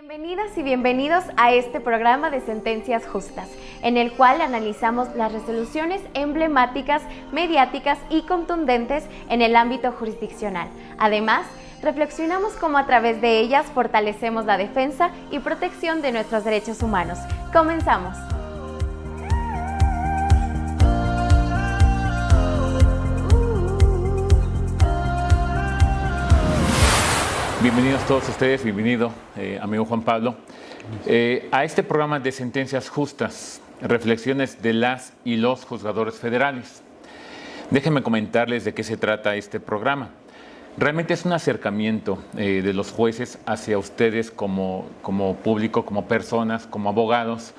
Bienvenidas y bienvenidos a este programa de Sentencias Justas, en el cual analizamos las resoluciones emblemáticas, mediáticas y contundentes en el ámbito jurisdiccional. Además, reflexionamos cómo a través de ellas fortalecemos la defensa y protección de nuestros derechos humanos. Comenzamos. Bienvenidos todos ustedes, bienvenido eh, amigo Juan Pablo, eh, a este programa de sentencias justas, reflexiones de las y los juzgadores federales. Déjenme comentarles de qué se trata este programa. Realmente es un acercamiento eh, de los jueces hacia ustedes como, como público, como personas, como abogados,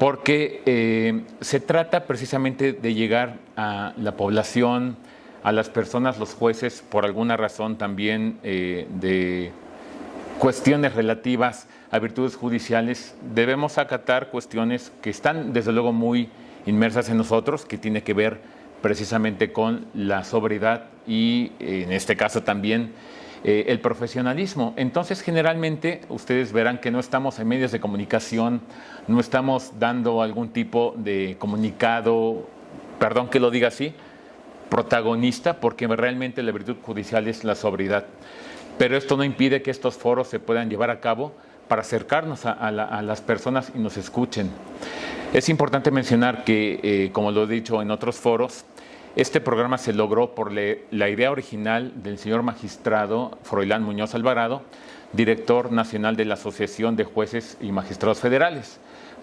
porque se trata precisamente de llegar a la población, a las personas, los jueces, por alguna razón también eh, de cuestiones relativas a virtudes judiciales, debemos acatar cuestiones que están desde luego muy inmersas en nosotros, que tiene que ver precisamente con la sobriedad y en este caso también eh, el profesionalismo. Entonces generalmente ustedes verán que no estamos en medios de comunicación, no estamos dando algún tipo de comunicado, perdón que lo diga así, protagonista porque realmente la virtud judicial es la sobriedad. Pero esto no impide que estos foros se puedan llevar a cabo para acercarnos a, las personas y nos escuchen. Es importante mencionar que, eh, como lo he dicho en otros foros, este programa se logró por la idea original del señor magistrado Froilán Muñoz Alvarado, director nacional de la Asociación de Jueces y Magistrados Federales.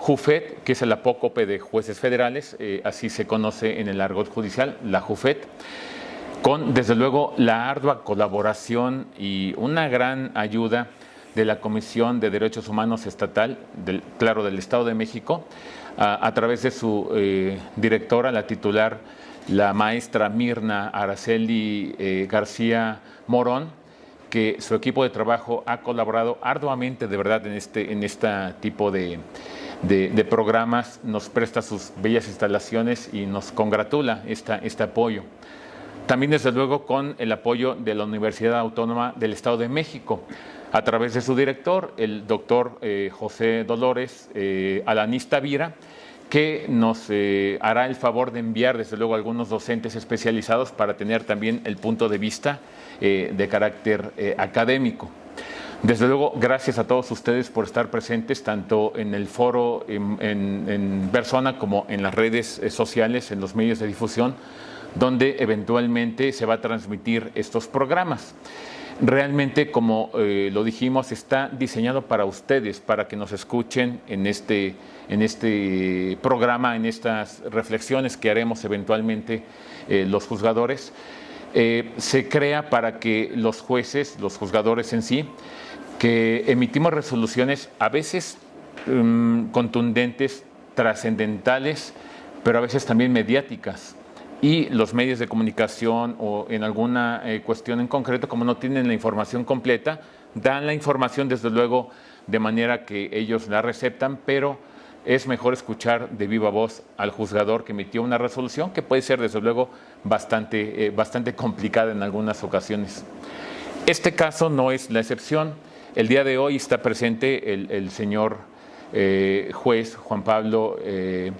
JUFET, que es el apócope de jueces federales, eh, así se conoce en el argot judicial, la JUFET, con desde luego la ardua colaboración y una gran ayuda de la Comisión de Derechos Humanos Estatal, claro, del Estado de México, a, través de su eh, directora, la titular, la maestra Mirna Araceli eh, García Morón, que su equipo de trabajo ha colaborado arduamente, de verdad, en este en este tipo de, de, programas, nos presta sus bellas instalaciones y nos congratula esta, este apoyo. También, desde luego, con el apoyo de la Universidad Autónoma del Estado de México, a través de su director, el doctor eh, José Dolores eh, Alanista Vira, que nos eh, hará el favor de enviar, desde luego, algunos docentes especializados para tener también el punto de vista de carácter académico. Desde luego, gracias a todos ustedes por estar presentes, tanto en el foro en, persona como en las redes eh, sociales, en los medios de difusión, donde eventualmente se va a transmitir estos programas. Realmente, como eh, lo dijimos, está diseñado para ustedes, para que nos escuchen en este, en este programa, en estas reflexiones que haremos eventualmente eh, los juzgadores. se crea para que los jueces, los juzgadores en sí, que emitimos resoluciones a veces mm, contundentes, trascendentales, pero a veces también mediáticas. Y los medios de comunicación o en alguna eh, cuestión en concreto, como no tienen la información completa, dan la información desde luego de manera que ellos la receptan, pero es mejor escuchar de viva voz al juzgador que emitió una resolución que puede ser desde luego bastante, eh, bastante complicada en algunas ocasiones. Este caso no es la excepción. El día de hoy está presente el, señor eh, juez Juan Pablo, eh,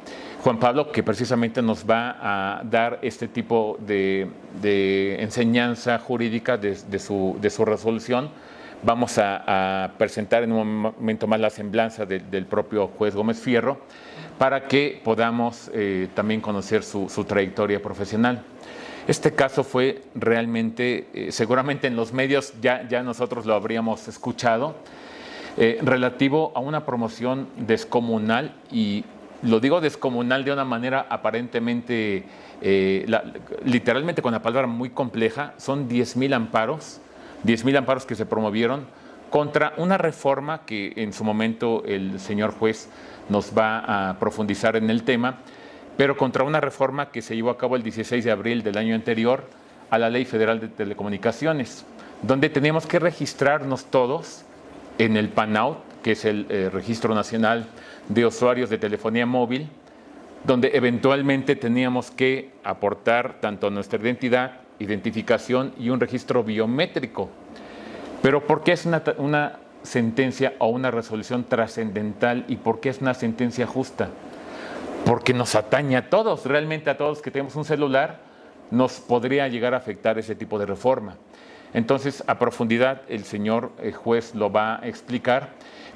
Juan Pablo, que precisamente nos va a dar este tipo de, enseñanza jurídica de, su, resolución. Vamos a, presentar en un momento más la semblanza del propio juez Gómez Fierro para que podamos eh, también conocer su trayectoria profesional. Este caso fue realmente, eh, seguramente en los medios ya, ya nosotros lo habríamos escuchado, eh, relativo a una promoción descomunal y lo digo descomunal de una manera aparentemente, eh, literalmente con la palabra muy compleja, son 10.000 amparos, 10.000 amparos que se promovieron contra una reforma que en su momento el señor juez nos va a profundizar en el tema, pero contra una reforma que se llevó a cabo el 16 de abril del año anterior a la Ley Federal de Telecomunicaciones, donde teníamos que registrarnos todos en el PANAUT, que es el eh, Registro Nacional de Usuarios de Telefonía Móvil, donde eventualmente teníamos que aportar tanto nuestra identidad, identificación y un registro biométrico. Pero ¿por qué es una, una sentencia o una resolución trascendental y por qué es una sentencia justa. Porque nos atañe a todos, realmente a todos que tenemos un celular, nos podría llegar a afectar ese tipo de reforma. Entonces, a profundidad, el señor eh, juez lo va a explicar,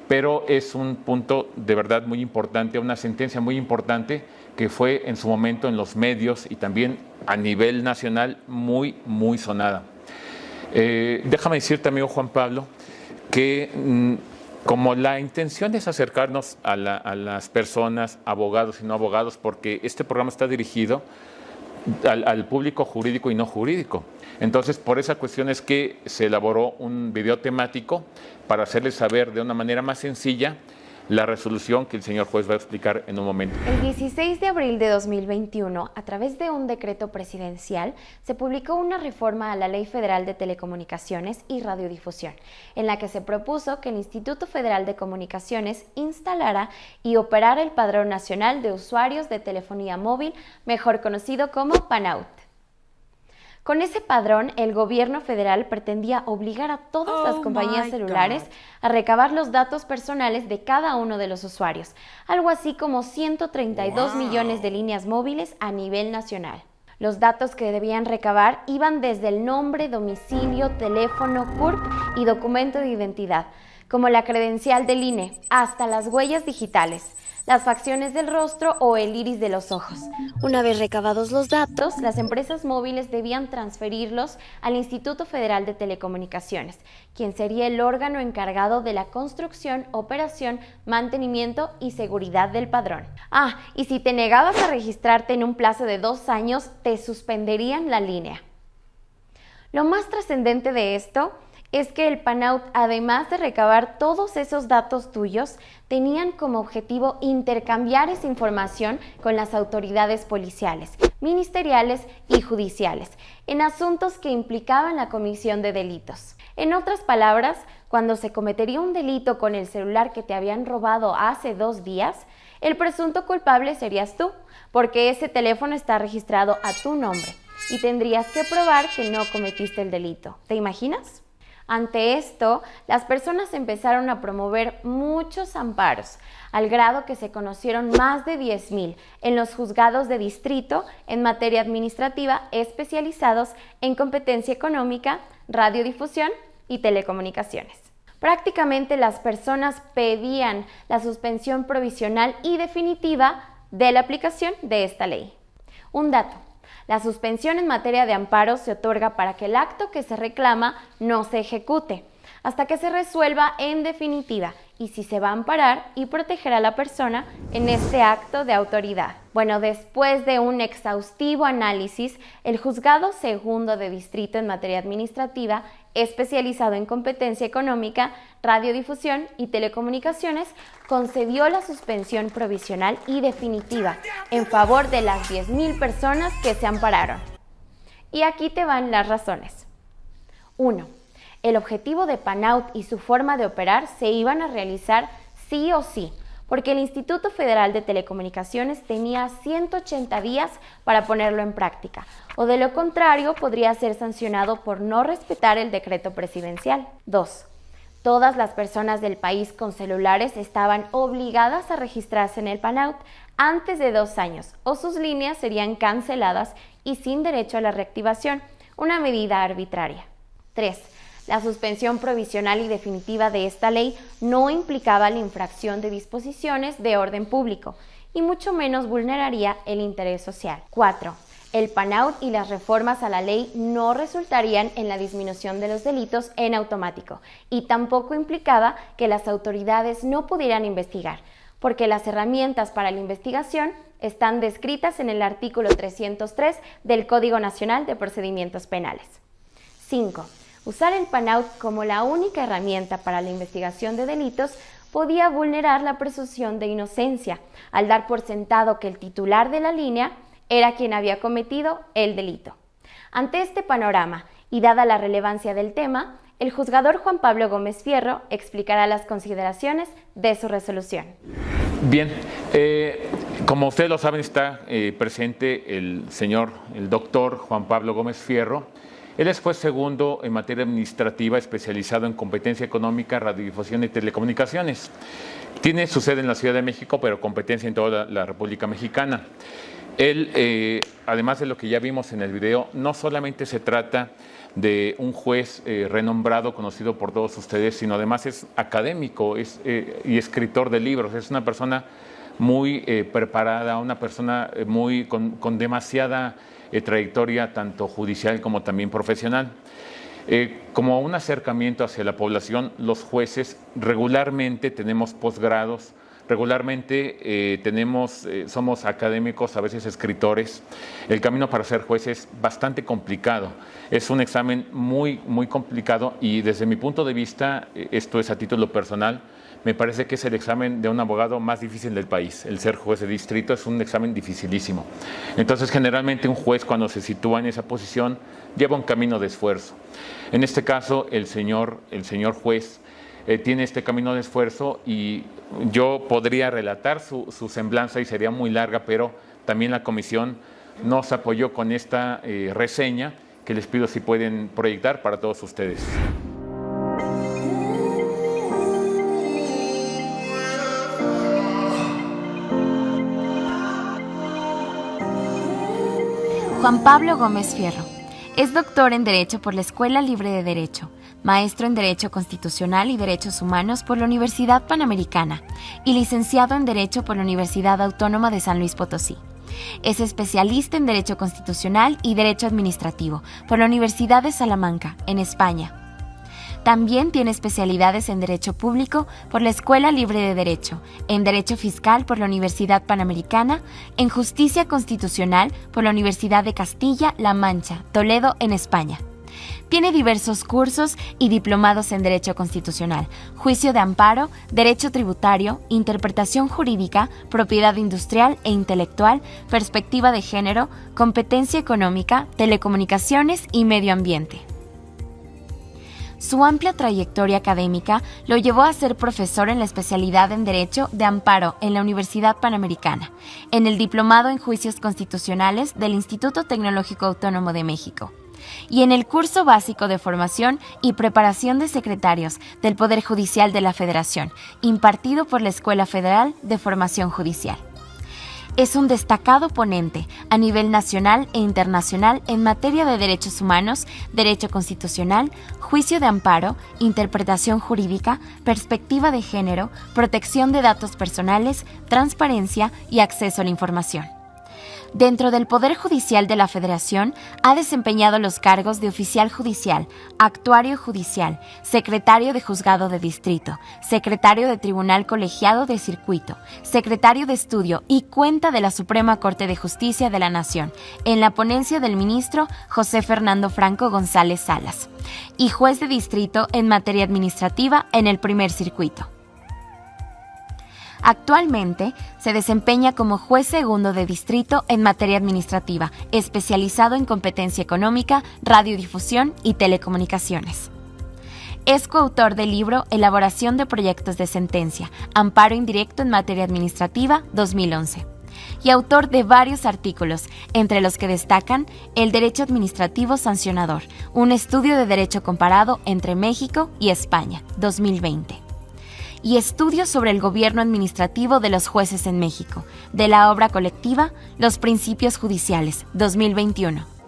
pero es un punto de verdad muy importante, una sentencia muy importante que fue en su momento en los medios y también a nivel nacional muy, muy sonada. Eh, déjame decirte, amigo Juan Pablo, que mm, como la intención es acercarnos a, las personas, abogados y no abogados, porque este programa está dirigido al, público jurídico y no jurídico. Entonces, por esa cuestión es que se elaboró un video temático para hacerles saber de una manera más sencilla la resolución que el señor juez va a explicar en un momento. El 16 de abril de 2021, a través de un decreto presidencial, se publicó una reforma a la Ley Federal de Telecomunicaciones y Radiodifusión, en la que se propuso que el Instituto Federal de Comunicaciones instalara y operara el Padrón Nacional de Usuarios de Telefonía Móvil, mejor conocido como PANAUT. Con ese padrón, el gobierno federal pretendía obligar a todas las oh compañías celulares a recabar los datos personales de cada uno de los usuarios, algo así como 132 millones de líneas móviles a nivel nacional. Los datos que debían recabar iban desde el nombre, domicilio, teléfono, CURP y documento de identidad, como la credencial del INE, hasta las huellas digitales las facciones del rostro o el iris de los ojos. Una vez recabados los datos, las empresas móviles debían transferirlos al Instituto Federal de Telecomunicaciones, quien sería el órgano encargado de la construcción, operación, mantenimiento y seguridad del padrón. Ah, y si te negabas a registrarte en un plazo de dos años, te suspenderían la línea. Lo más trascendente de esto es que el PANAUT, además de recabar todos esos datos tuyos, tenían como objetivo intercambiar esa información con las autoridades policiales, ministeriales y judiciales, en asuntos que implicaban la comisión de delitos. En otras palabras, cuando se cometería un delito con el celular que te habían robado hace dos días, el presunto culpable serías tú, porque ese teléfono está registrado a tu nombre y tendrías que probar que no cometiste el delito. ¿Te imaginas? Ante esto, las personas empezaron a promover muchos amparos, al grado que se conocieron más de 10.000 en los juzgados de distrito en materia administrativa especializados en competencia económica, radiodifusión y telecomunicaciones. Prácticamente las personas pedían la suspensión provisional y definitiva de la aplicación de esta ley. Un dato, la suspensión en materia de amparo se otorga para que el acto que se reclama no se ejecute, hasta que se resuelva en definitiva y si se va a amparar y proteger a la persona en este acto de autoridad. Bueno, después de un exhaustivo análisis, el juzgado segundo de distrito en materia administrativa, especializado en competencia económica, radiodifusión y telecomunicaciones, concedió la suspensión provisional y definitiva en favor de las 10.000 personas que se ampararon. Y aquí te van las razones. 1 el objetivo de Panaut y su forma de operar se iban a realizar sí o sí, porque el Instituto Federal de Telecomunicaciones tenía 180 días para ponerlo en práctica, o de lo contrario podría ser sancionado por no respetar el decreto presidencial. 2. Todas las personas del país con celulares estaban obligadas a registrarse en el PANAUT antes de dos años o sus líneas serían canceladas y sin derecho a la reactivación, una medida arbitraria. 3. La suspensión provisional y definitiva de esta ley no implicaba la infracción de disposiciones de orden público y mucho menos vulneraría el interés social. 4. El PANAUT y las reformas a la ley no resultarían en la disminución de los delitos en automático y tampoco implicaba que las autoridades no pudieran investigar, porque las herramientas para la investigación están descritas en el artículo 303 del Código Nacional de Procedimientos Penales. 5. Usar el PANAUT como la única herramienta para la investigación de delitos podía vulnerar la presunción de inocencia, al dar por sentado que el titular de la línea era quien había cometido el delito. Ante este panorama, y dada la relevancia del tema, el juzgador Juan Pablo Gómez Fierro explicará las consideraciones de su resolución. Bien, eh, como ustedes lo saben, está eh, presente el señor, el doctor Juan Pablo Gómez Fierro, Él es juez segundo en materia administrativa, especializado en competencia económica, radiodifusión y telecomunicaciones. Tiene su sede en la Ciudad de México, pero competencia en toda la, República Mexicana. Él, eh, además de lo que ya vimos en el video, no solamente se trata de un juez eh, renombrado, conocido por todos ustedes, sino además es académico es, eh, y escritor de libros. Es una persona muy preparada, una persona muy con, con demasiada trayectoria, tanto judicial como también profesional. Eh, como un acercamiento hacia la población, los jueces regularmente tenemos posgrados, regularmente eh, tenemos, eh, somos académicos, a veces escritores. El camino para ser juez es bastante complicado. Es un examen muy, muy complicado y desde mi punto de vista, esto es a título personal, me parece que es el examen de un abogado más difícil del país. El ser juez de distrito es un examen dificilísimo. Entonces, generalmente un juez cuando se sitúa en esa posición lleva un camino de esfuerzo. En este caso, el señor, el señor juez eh, tiene este camino de esfuerzo y yo podría relatar su, semblanza y sería muy larga, pero también la comisión nos apoyó con esta eh, reseña que les pido si pueden proyectar para todos ustedes. Juan Pablo Gómez Fierro. Es doctor en Derecho por la Escuela Libre de Derecho, maestro en Derecho Constitucional y Derechos Humanos por la Universidad Panamericana y licenciado en Derecho por la Universidad Autónoma de San Luis Potosí. Es especialista en Derecho Constitucional y Derecho Administrativo por la Universidad de Salamanca, en España también tiene especialidades en Derecho Público por la Escuela Libre de Derecho, en Derecho Fiscal por la Universidad Panamericana, en Justicia Constitucional por la Universidad de Castilla-La Mancha, Toledo, en España. Tiene diversos cursos y diplomados en Derecho Constitucional, Juicio de Amparo, Derecho Tributario, Interpretación Jurídica, Propiedad Industrial e Intelectual, Perspectiva de Género, Competencia Económica, Telecomunicaciones y Medio Ambiente. Su amplia trayectoria académica lo llevó a ser profesor en la especialidad en Derecho de Amparo en la Universidad Panamericana, en el Diplomado en Juicios Constitucionales del Instituto Tecnológico Autónomo de México y en el curso básico de formación y preparación de secretarios del Poder Judicial de la Federación, impartido por la Escuela Federal de Formación Judicial. Es un destacado ponente a nivel nacional e internacional en materia de derechos humanos, derecho constitucional, juicio de amparo, interpretación jurídica, perspectiva de género, protección de datos personales, transparencia y acceso a la información. Dentro del Poder Judicial de la Federación ha desempeñado los cargos de oficial judicial, actuario judicial, secretario de juzgado de distrito, secretario de tribunal colegiado de circuito, secretario de estudio y cuenta de la Suprema Corte de Justicia de la Nación, en la ponencia del ministro José Fernando Franco González Salas, y juez de distrito en materia administrativa en el primer circuito. Actualmente se desempeña como juez segundo de distrito en materia administrativa, especializado en competencia económica, radiodifusión y telecomunicaciones. Es coautor del libro Elaboración de proyectos de sentencia, Amparo indirecto en materia administrativa 2011 y autor de varios artículos, entre los que destacan El Derecho Administrativo Sancionador, un estudio de derecho comparado entre México y España, 2020 y estudios sobre el gobierno administrativo de los jueces en México, de la obra colectiva Los Principios Judiciales, 2021.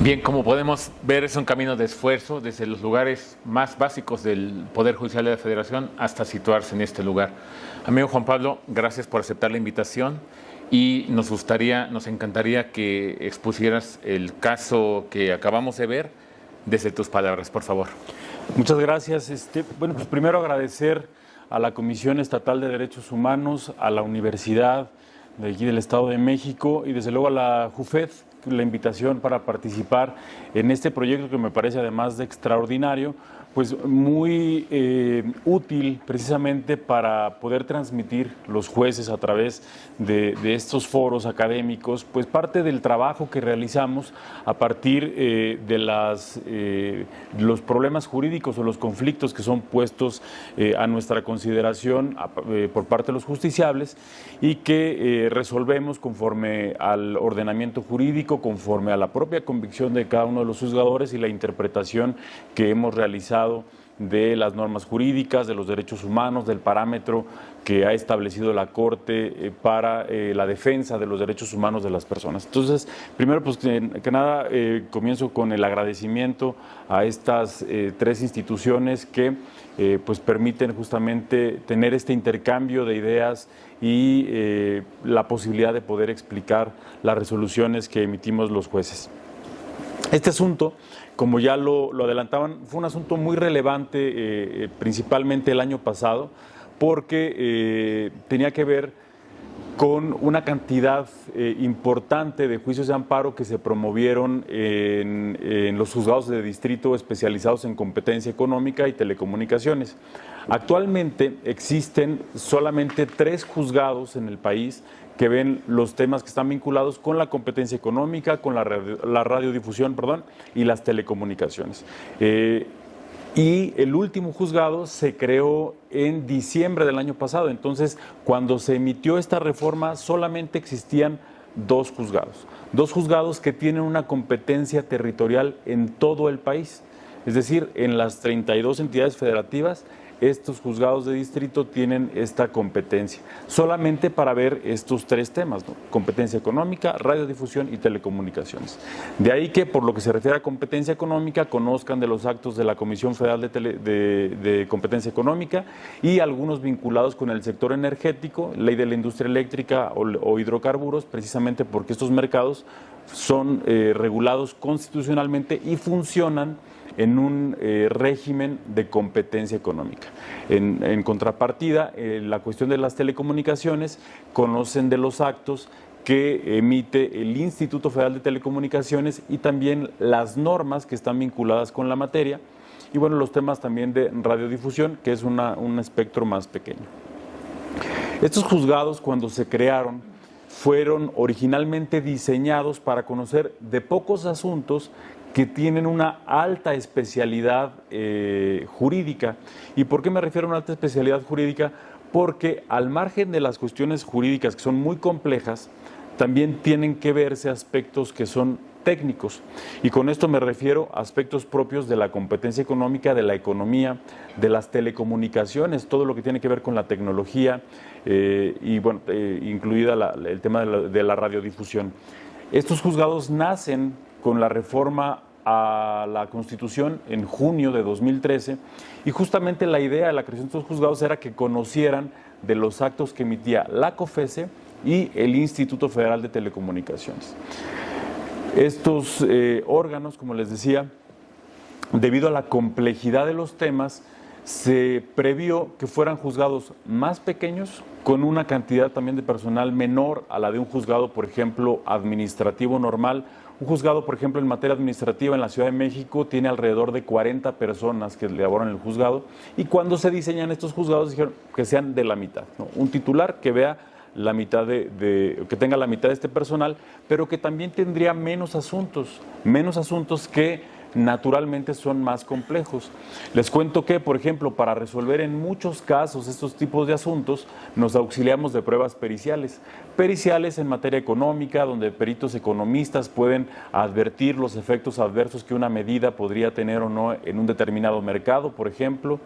Bien, como podemos ver, es un camino de esfuerzo desde los lugares más básicos del Poder Judicial de la Federación hasta situarse en este lugar. Amigo Juan Pablo, gracias por aceptar la invitación y nos gustaría, nos encantaría que expusieras el caso que acabamos de ver desde tus palabras, por favor. Muchas gracias. Este, bueno, pues primero agradecer a la Comisión Estatal de Derechos Humanos, a la Universidad de aquí del Estado de México y desde luego a la JUFED la invitación para participar en este proyecto que me parece además de extraordinario, pues muy eh, útil precisamente para poder transmitir los jueces a través de, estos foros académicos, pues parte del trabajo que realizamos a partir eh, de las, eh, los problemas jurídicos o los conflictos que son puestos a nuestra consideración por parte de los justiciables y que resolvemos conforme al ordenamiento jurídico, conforme a la propia convicción de cada uno de los juzgadores y la interpretación que hemos realizado de las normas jurídicas, de los derechos humanos, del parámetro que ha establecido la Corte eh, para eh, la defensa de los derechos humanos de las personas. Entonces, primero, pues que, nada, eh, comienzo con el agradecimiento a estas tres instituciones que pues permiten justamente tener este intercambio de ideas y la posibilidad de poder explicar las resoluciones que emitimos los jueces. Este asunto como ya lo, adelantaban, fue un asunto muy relevante, eh, eh, principalmente el año pasado, porque eh, tenía que ver con una cantidad importante de juicios de amparo que se promovieron en, en, los juzgados de distrito especializados en competencia económica y telecomunicaciones. Actualmente existen solamente tres juzgados en el país que ven los temas que están vinculados con la competencia económica, con la, radiodifusión perdón, y las telecomunicaciones. Eh, y el último juzgado se creó en diciembre del año pasado. Entonces, cuando se emitió esta reforma, solamente existían dos juzgados. Dos juzgados que tienen una competencia territorial en todo el país. Es decir, en las 32 entidades federativas estos juzgados de distrito tienen esta competencia, solamente para ver estos tres temas, competencia económica, radiodifusión y telecomunicaciones. De ahí que, por lo que se refiere a competencia económica, conozcan de los actos de la Comisión Federal de, Competencia Económica y algunos vinculados con el sector energético, ley de la industria eléctrica o, hidrocarburos, precisamente porque estos mercados son eh, regulados constitucionalmente y funcionan en un eh, régimen de competencia económica. En, contrapartida, eh, la cuestión de las telecomunicaciones conocen de los actos que emite el Instituto Federal de Telecomunicaciones y también las normas que están vinculadas con la materia y bueno, los temas también de radiodifusión, que es un espectro más pequeño. Estos juzgados, cuando se crearon, fueron originalmente diseñados para conocer de pocos asuntos que tienen una alta especialidad eh, jurídica. ¿Y por qué me refiero a una alta especialidad jurídica? Porque al margen de las cuestiones jurídicas que son muy complejas, también tienen que verse aspectos que son técnicos. Y con esto me refiero a aspectos propios de la competencia económica, de la economía, de las telecomunicaciones, todo lo que tiene que ver con la tecnología eh, y, bueno, eh, incluida el tema de la, de la radiodifusión. Estos juzgados nacen con la reforma a la Constitución en junio de 2013 y justamente la idea de la creación de estos juzgados era que conocieran de los actos que emitía la COFESE y el Instituto Federal de Telecomunicaciones. Estos eh, órganos, como les decía, debido a la complejidad de los temas, se previó que fueran juzgados más pequeños, con una cantidad también de personal menor a la de un juzgado, por ejemplo, administrativo normal un juzgado, por ejemplo, en materia administrativa en la Ciudad de México tiene alrededor de 40 personas que laboran en el juzgado y cuando se diseñan estos juzgados dijeron que sean de la mitad, un titular que vea la mitad de, que tenga la mitad de este personal, pero que también tendría menos asuntos, menos asuntos que naturalmente son más complejos. Les cuento que, por ejemplo, para resolver en muchos casos estos tipos de asuntos, nos auxiliamos de pruebas periciales. Periciales en materia económica, donde peritos economistas pueden advertir los efectos adversos que una medida podría tener o no en un determinado mercado, por ejemplo,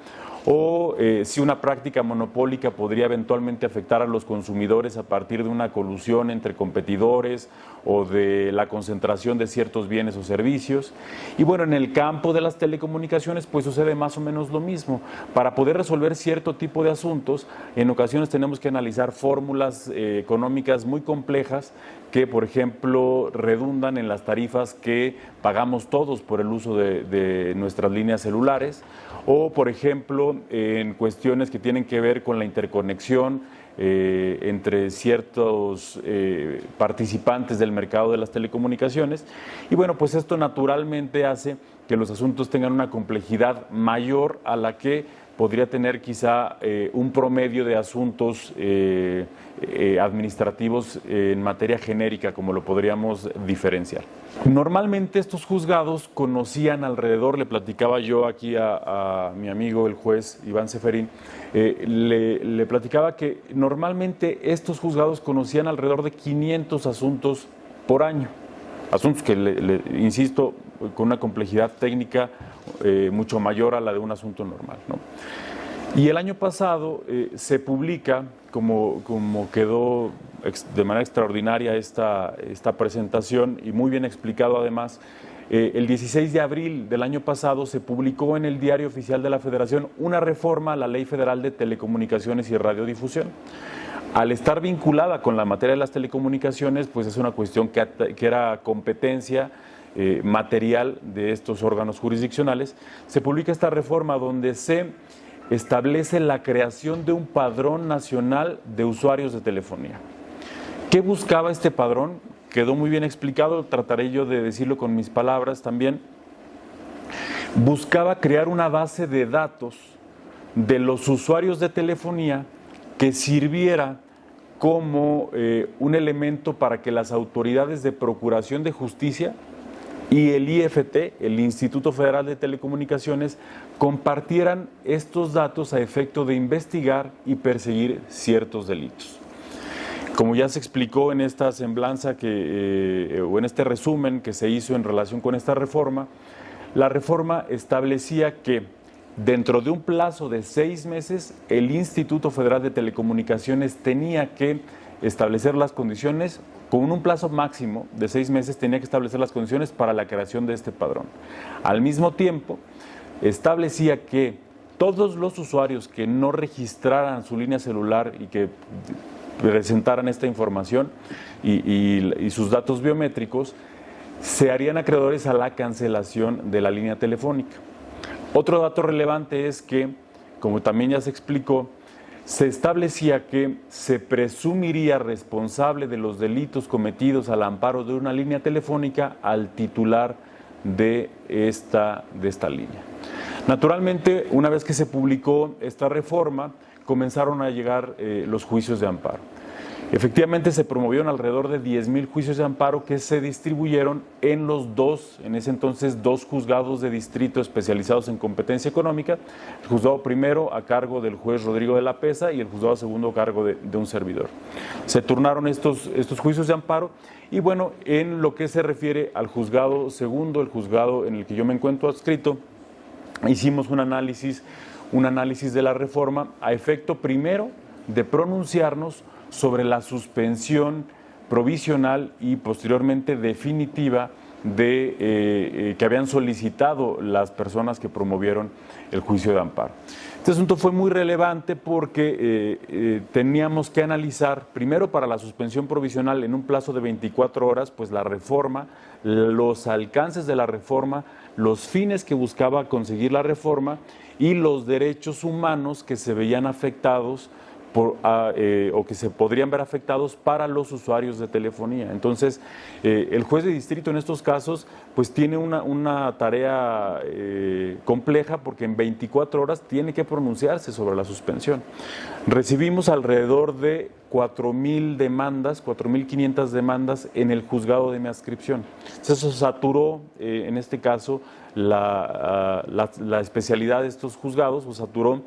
o eh, si una práctica monopólica podría eventualmente afectar a los consumidores a partir de una colusión entre competidores o de la concentración de ciertos bienes o servicios. Y bueno, en el campo de las telecomunicaciones pues sucede más o menos lo mismo. Para poder resolver cierto tipo de asuntos, en ocasiones tenemos que analizar fórmulas eh, económicas muy complejas que, por ejemplo, redundan en las tarifas que pagamos todos por el uso de nuestras líneas celulares o, por ejemplo, en cuestiones que tienen que ver con la interconexión eh, entre ciertos eh, participantes del mercado de las telecomunicaciones. Y bueno, pues esto naturalmente hace que los asuntos tengan una complejidad mayor a la que podría tener quizá eh, un promedio de asuntos eh, eh, administrativos en materia genérica, como lo podríamos diferenciar. Normalmente estos juzgados conocían alrededor, le platicaba yo aquí a, mi amigo el juez Iván Seferín, le, le, platicaba que normalmente estos juzgados conocían alrededor de 500 asuntos por año. Asuntos que, le, insisto, con una complejidad técnica eh, mucho mayor a la de un asunto normal. Y el año pasado eh, se publica, como, como quedó de manera extraordinaria esta, esta presentación y muy bien explicado además, eh, el 16 de abril del año pasado se publicó en el Diario Oficial de la Federación una reforma a la Ley Federal de Telecomunicaciones y Radiodifusión. Al estar vinculada con la materia de las telecomunicaciones, pues es una cuestión que, que era competencia eh, material de estos órganos jurisdiccionales, se publica esta reforma donde se establece la creación de un padrón nacional de usuarios de telefonía. ¿Qué buscaba este padrón? Quedó muy bien explicado, trataré yo de decirlo con mis palabras también. Buscaba crear una base de datos de los usuarios de telefonía que sirviera como eh, un elemento para que las autoridades de procuración de justicia y el IFT, el Instituto Federal de Telecomunicaciones, compartieran estos datos a efecto de investigar y perseguir ciertos delitos. Como ya se explicó en esta semblanza eh, o en este resumen que se hizo en relación con esta reforma, la reforma establecía que dentro de un plazo de seis meses el Instituto Federal de Telecomunicaciones tenía que establecer las condiciones con un plazo máximo de seis meses tenía que establecer las condiciones para la creación de este padrón. Al mismo tiempo, establecía que todos los usuarios que no registraran su línea celular y que presentaran esta información y, sus datos biométricos, se harían acreedores a la cancelación de la línea telefónica. Otro dato relevante es que, como también ya se explicó, se establecía que se presumiría responsable de los delitos cometidos al amparo de una línea telefónica al titular de esta, de esta línea. Naturalmente, una vez que se publicó esta reforma, comenzaron a llegar eh, los juicios de amparo. Efectivamente se promovieron alrededor de 10.000 juicios de amparo que se distribuyeron en los dos, en ese entonces, dos juzgados de distrito especializados en competencia económica, el juzgado primero a cargo del juez Rodrigo de la Pesa y el juzgado segundo a cargo de, un servidor. Se turnaron estos, estos juicios de amparo y bueno, en lo que se refiere al juzgado segundo, el juzgado en el que yo me encuentro adscrito, hicimos un análisis, un análisis de la reforma a efecto primero de pronunciarnos sobre la suspensión provisional y posteriormente definitiva de eh, eh, que habían solicitado las personas que promovieron el juicio de amparo. Este asunto fue muy relevante porque eh, teníamos que analizar, primero para la suspensión provisional en un plazo de 24 horas, pues la reforma, los alcances de la reforma, los fines que buscaba conseguir la reforma y los derechos humanos que se veían afectados Ah, eh, o que se podrían ver afectados para los usuarios de telefonía. Entonces, eh, el juez de distrito en estos casos pues tiene una, tarea eh, compleja porque en 24 horas tiene que pronunciarse sobre la suspensión. Recibimos alrededor de 4.000 demandas, 4.500 demandas en el juzgado de mi ascripción. Eso saturó, en este caso, la, ah, la especialidad de estos juzgados, o saturó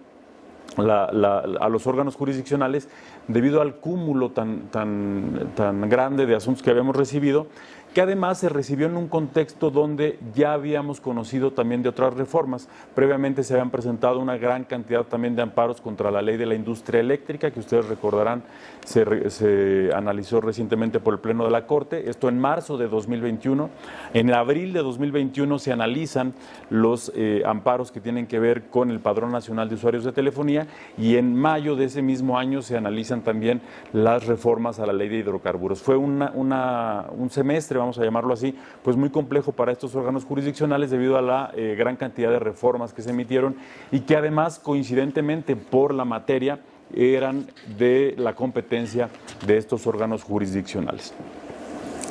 a los órganos jurisdiccionales debido al cúmulo tan, tan, tan grande de asuntos que habíamos recibido que además se recibió en un contexto donde ya habíamos conocido también de otras reformas. Previamente se habían presentado una gran cantidad también de amparos contra la ley de la industria eléctrica, que ustedes recordarán se, analizó recientemente por el Pleno de la Corte, esto en marzo de 2021. En abril de 2021 se analizan los eh, amparos que tienen que ver con el Padrón Nacional de Usuarios de Telefonía y en mayo de ese mismo año se analizan también las reformas a la ley de hidrocarburos. Fue una, un semestre, vamos a llamarlo así, pues muy complejo para estos órganos jurisdiccionales debido a la eh, gran cantidad de reformas que se emitieron y que además coincidentemente por la materia eran de la competencia de estos órganos jurisdiccionales.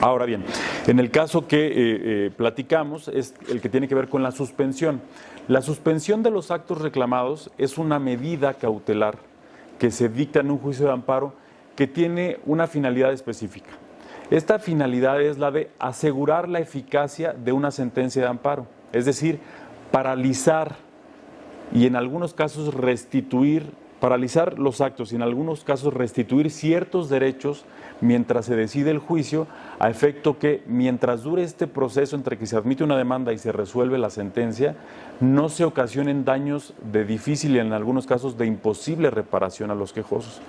Ahora bien, en el caso que eh, eh, platicamos es el que tiene que ver con la suspensión. La suspensión de los actos reclamados es una medida cautelar que se dicta en un juicio de amparo que tiene una finalidad específica. Esta finalidad es la de asegurar la eficacia de una sentencia de amparo, es decir, paralizar y en algunos casos restituir, paralizar los actos y en algunos casos restituir ciertos derechos mientras se decide el juicio, a efecto que mientras dure este proceso entre que se admite una demanda y se resuelve la sentencia, no se ocasionen daños de difícil y en algunos casos de imposible reparación a los quejosos.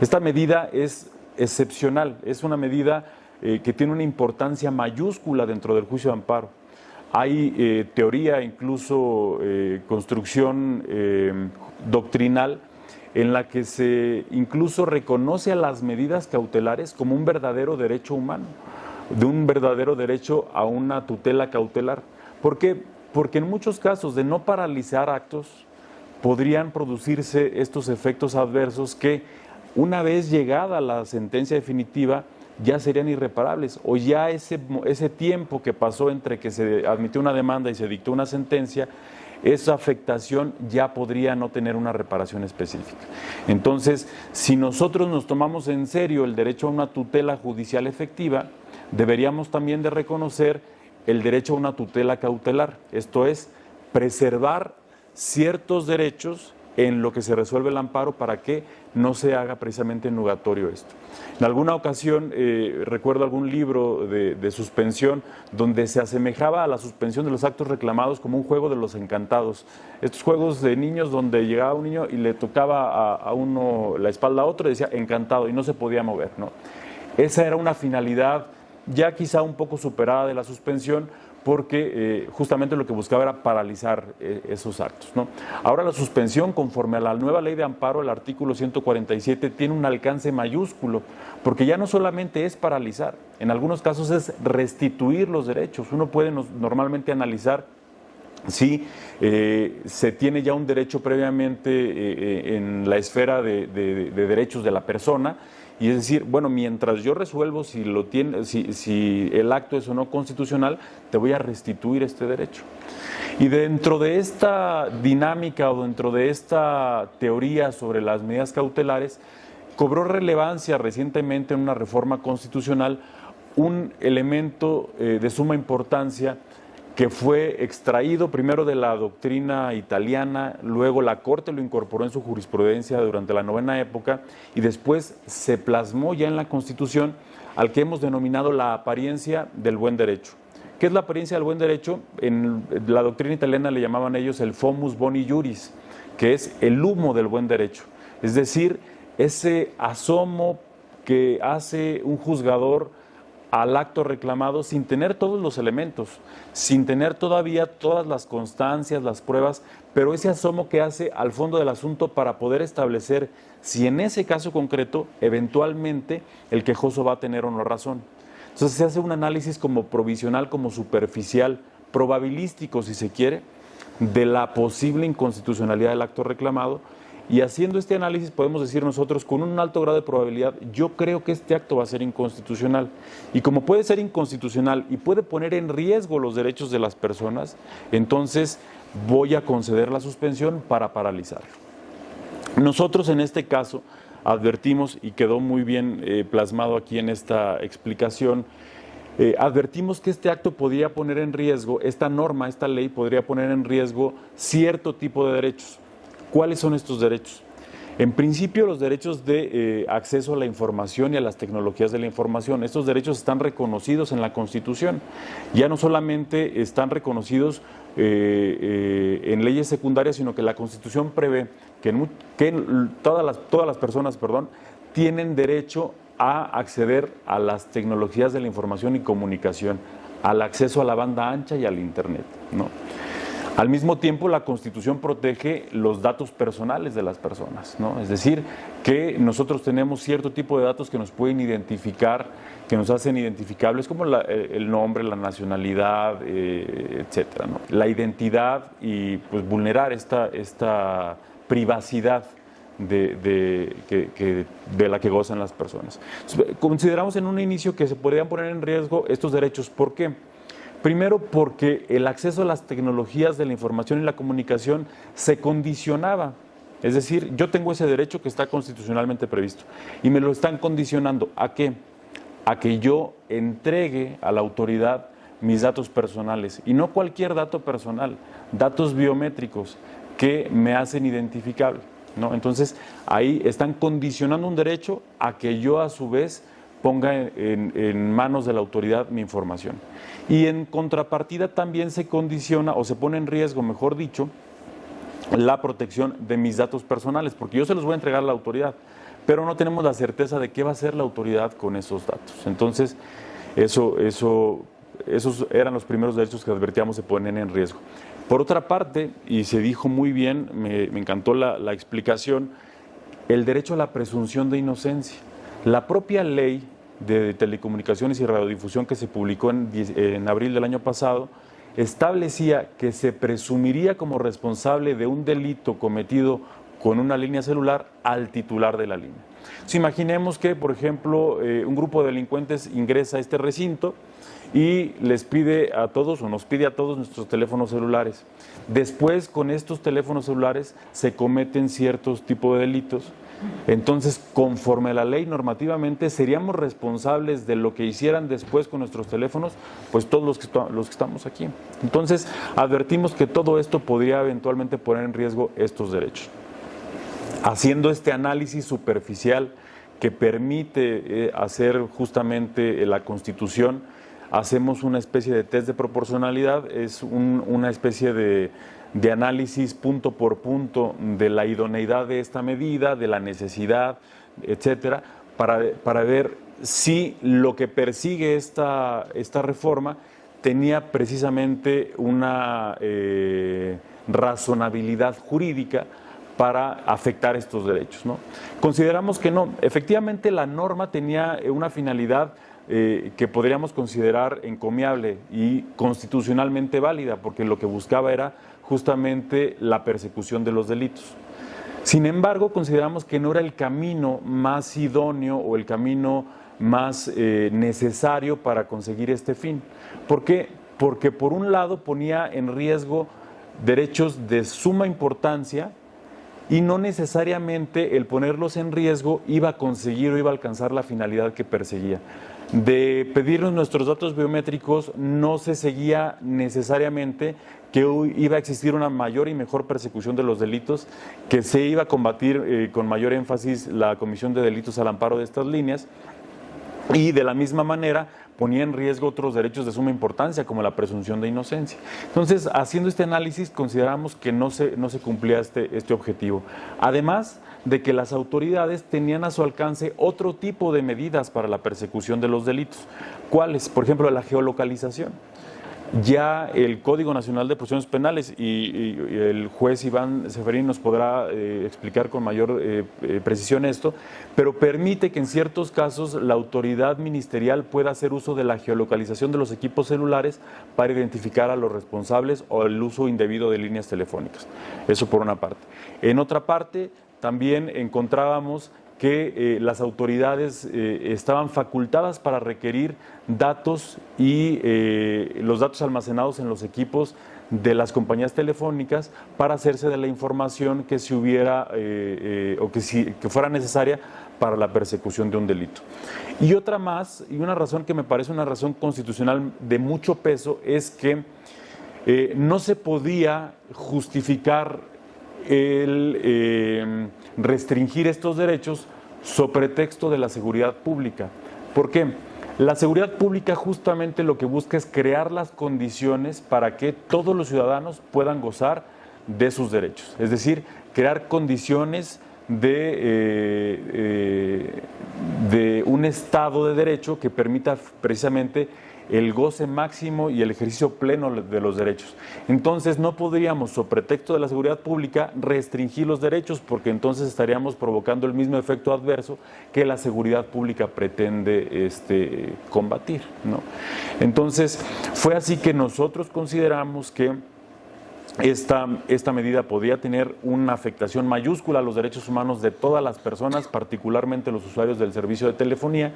Esta medida es excepcional, es una medida eh, que tiene una importancia mayúscula dentro del juicio de amparo. Hay eh, teoría, incluso eh, construcción doctrinal, en la que se incluso reconoce a las medidas cautelares como un verdadero derecho humano, de un verdadero derecho a una tutela cautelar. ¿Por qué? Porque en muchos casos de no paralizar actos podrían producirse estos efectos adversos que una vez llegada la sentencia definitiva ya serían irreparables o ya ese, ese tiempo que pasó entre que se admitió una demanda y se dictó una sentencia esa afectación ya podría no tener una reparación específica. Entonces, si nosotros nos tomamos en serio el derecho a una tutela judicial efectiva, deberíamos también de reconocer el derecho a una tutela cautelar, esto es, preservar ciertos derechos en lo que se resuelve el amparo para que no se haga precisamente nugatorio esto. En alguna ocasión eh, recuerdo algún libro de, suspensión donde se asemejaba a la suspensión de los actos reclamados como un juego de los encantados. Estos juegos de niños donde llegaba un niño y le tocaba a, uno la espalda a otro y decía encantado y no se podía mover. ¿no? Esa era una finalidad ya quizá un poco superada de la suspensión, porque eh, justamente lo que buscaba era paralizar eh, esos actos. ¿no? Ahora la suspensión, conforme a la nueva ley de amparo, el artículo 147, tiene un alcance mayúsculo, porque ya no solamente es paralizar, en algunos casos es restituir los derechos. Uno puede normalmente analizar si eh, se tiene ya un derecho previamente en la esfera de derechos de la persona, y es decir, bueno, mientras yo resuelvo si, lo tiene, si, si el acto es o no constitucional, te voy a restituir este derecho. Y dentro de esta dinámica o dentro de esta teoría sobre las medidas cautelares, cobró relevancia recientemente en una reforma constitucional un elemento eh, de suma importancia que fue extraído primero de la doctrina italiana, luego la Corte lo incorporó en su jurisprudencia durante la novena época y después se plasmó ya en la Constitución al que hemos denominado la apariencia del buen derecho. ¿Qué es la apariencia del buen derecho? En la doctrina italiana le llamaban ellos el fomus boni juris, que es el humo del buen derecho. Es decir, ese asomo que hace un juzgador al acto reclamado sin tener todos los elementos, sin tener todavía todas las constancias, las pruebas, pero ese asomo que hace al fondo del asunto para poder establecer si en ese caso concreto eventualmente el quejoso va a tener o no razón. Entonces se hace un análisis como provisional, como superficial, probabilístico si se quiere, de la posible inconstitucionalidad del acto reclamado y haciendo este análisis podemos decir nosotros con un alto grado de probabilidad, yo creo que este acto va a ser inconstitucional. Y como puede ser inconstitucional y puede poner en riesgo los derechos de las personas, entonces voy a conceder la suspensión para paralizarlo. Nosotros en este caso advertimos, y quedó muy bien eh, plasmado aquí en esta explicación, eh, advertimos que este acto podría poner en riesgo, esta norma, esta ley podría poner en riesgo cierto tipo de derechos. ¿Cuáles son estos derechos? En principio, los derechos de eh, acceso a la información y a las tecnologías de la información. Estos derechos están reconocidos en la Constitución. Ya no solamente están reconocidos eh, eh, en leyes secundarias, sino que la Constitución prevé que, todas, las, todas las personas perdón, tienen derecho a acceder a las tecnologías de la información y comunicación, al acceso a la banda ancha y al Internet. ¿no? Al mismo tiempo, la Constitución protege los datos personales de las personas, ¿no? Es decir, que nosotros tenemos cierto tipo de datos que nos pueden identificar, que nos hacen identificables, como eh, el nombre, la nacionalidad, eh, etcétera, La identidad y pues vulnerar esta, esta privacidad de, de la que gozan las personas. Consideramos en un inicio que se podrían poner en riesgo estos derechos. ¿Por qué? Primero porque el acceso a las tecnologías de la información y la comunicación se condicionaba. Es decir, yo tengo ese derecho que está constitucionalmente previsto y me lo están condicionando. ¿A qué? A que yo entregue a la autoridad mis datos personales y no cualquier dato personal, datos biométricos que me hacen identificable. ¿no? Entonces, ahí están condicionando un derecho a que yo a su vez ponga en, manos de la autoridad mi información. Y en contrapartida también se condiciona o se pone en riesgo, mejor dicho, la protección de mis datos personales, porque yo se los voy a entregar a la autoridad, pero no tenemos la certeza de qué va a hacer la autoridad con esos datos. Entonces, eso, eso, esos eran los primeros derechos que advertíamos se ponen en riesgo. Por otra parte, y se dijo muy bien, me, encantó la, explicación, el derecho a la presunción de inocencia. La propia ley de telecomunicaciones y radiodifusión que se publicó en, abril del año pasado establecía que se presumiría como responsable de un delito cometido con una línea celular al titular de la línea. imaginemos que, por ejemplo, eh, un grupo de delincuentes ingresa a este recinto, y les pide a todos o nos pide a todos nuestros teléfonos celulares. Después con estos teléfonos celulares se cometen ciertos tipos de delitos. Entonces, conforme a la ley normativamente, seríamos responsables de lo que hicieran después con nuestros teléfonos, pues todos los que, los que estamos aquí. Entonces, advertimos que todo esto podría eventualmente poner en riesgo estos derechos. Haciendo este análisis superficial que permite eh, hacer justamente la Constitución, hacemos una especie de test de proporcionalidad, es una especie de, análisis punto por punto de la idoneidad de esta medida, de la necesidad, etcétera, para, ver si lo que persigue esta, esta reforma tenía precisamente una eh, razonabilidad jurídica para afectar estos derechos. ¿no? Consideramos que no. Efectivamente, la norma tenía una finalidad eh, que podríamos considerar encomiable y constitucionalmente válida, porque lo que buscaba era justamente la persecución de los delitos. Sin embargo, consideramos que no era el camino más idóneo o el camino más eh, necesario para conseguir este fin. ¿Por qué? Porque por un lado ponía en riesgo derechos de suma importancia y no necesariamente el ponerlos en riesgo iba a conseguir o iba a alcanzar la finalidad que perseguía de pedirnos nuestros datos biométricos no se seguía necesariamente que iba a existir una mayor y mejor persecución de los delitos, que se iba a combatir eh, con mayor énfasis la comisión de delitos al amparo de estas líneas y de la misma manera ponía en riesgo otros derechos de suma importancia como la presunción de inocencia. Entonces, haciendo este análisis consideramos que no se, no se cumplía este, este objetivo. Además, de que las autoridades tenían a su alcance otro tipo de medidas para la persecución de los delitos. ¿Cuáles? Por ejemplo, la geolocalización. Ya el Código Nacional de Procedimientos Penales y, el juez Iván Seferín nos podrá eh, explicar con mayor eh, eh, precisión esto, pero permite que en ciertos casos la autoridad ministerial pueda hacer uso de la geolocalización de los equipos celulares para identificar a los responsables o el uso indebido de líneas telefónicas. Eso por una parte. En otra parte, también encontrábamos que eh, las autoridades eh, estaban facultadas para requerir datos y eh, los datos almacenados en los equipos de las compañías telefónicas para hacerse de la información que si hubiera o que, si, que fuera necesaria para la persecución de un delito. Y otra más, y una razón que me parece una razón constitucional de mucho peso, es que no se podía justificar el restringir estos derechos sobre texto de la seguridad pública. ¿Por qué? La seguridad pública justamente lo que busca es crear las condiciones para que todos los ciudadanos puedan gozar de sus derechos, es decir, crear condiciones de, eh, eh, de un Estado de Derecho que permita precisamente el goce máximo y el ejercicio pleno de los derechos. Entonces no podríamos, sobre pretexto de la seguridad pública, restringir los derechos porque entonces estaríamos provocando el mismo efecto adverso que la seguridad pública pretende este, combatir. ¿no? Entonces fue así que nosotros consideramos que esta, esta, medida podía tener una afectación mayúscula a los derechos humanos de todas las personas, particularmente los usuarios del servicio de telefonía,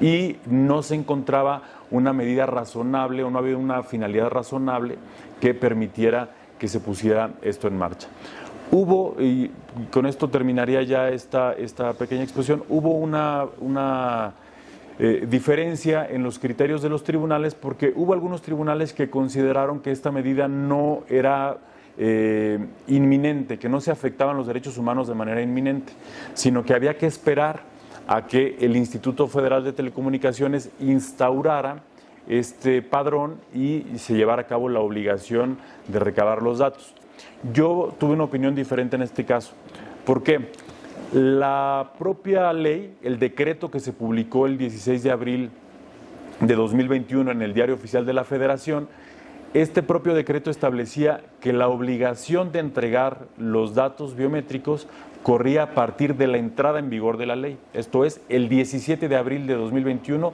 y no se encontraba una medida razonable o no había una finalidad razonable que permitiera que se pusiera esto en marcha. Hubo, y con esto terminaría ya esta, esta pequeña exposición, hubo una, una eh, diferencia en los criterios de los tribunales porque hubo algunos tribunales que consideraron que esta medida no era eh, inminente, que no se afectaban los derechos humanos de manera inminente, sino que había que esperar a que el Instituto Federal de Telecomunicaciones instaurara este padrón y se llevara a cabo la obligación de recabar los datos. Yo tuve una opinión diferente en este caso. ¿Por qué? La propia ley, el decreto que se publicó el 16 de abril de 2021 en el Diario Oficial de la Federación, este propio decreto establecía que la obligación de entregar los datos biométricos corría a partir de la entrada en vigor de la ley. Esto es, el 17 de abril de 2021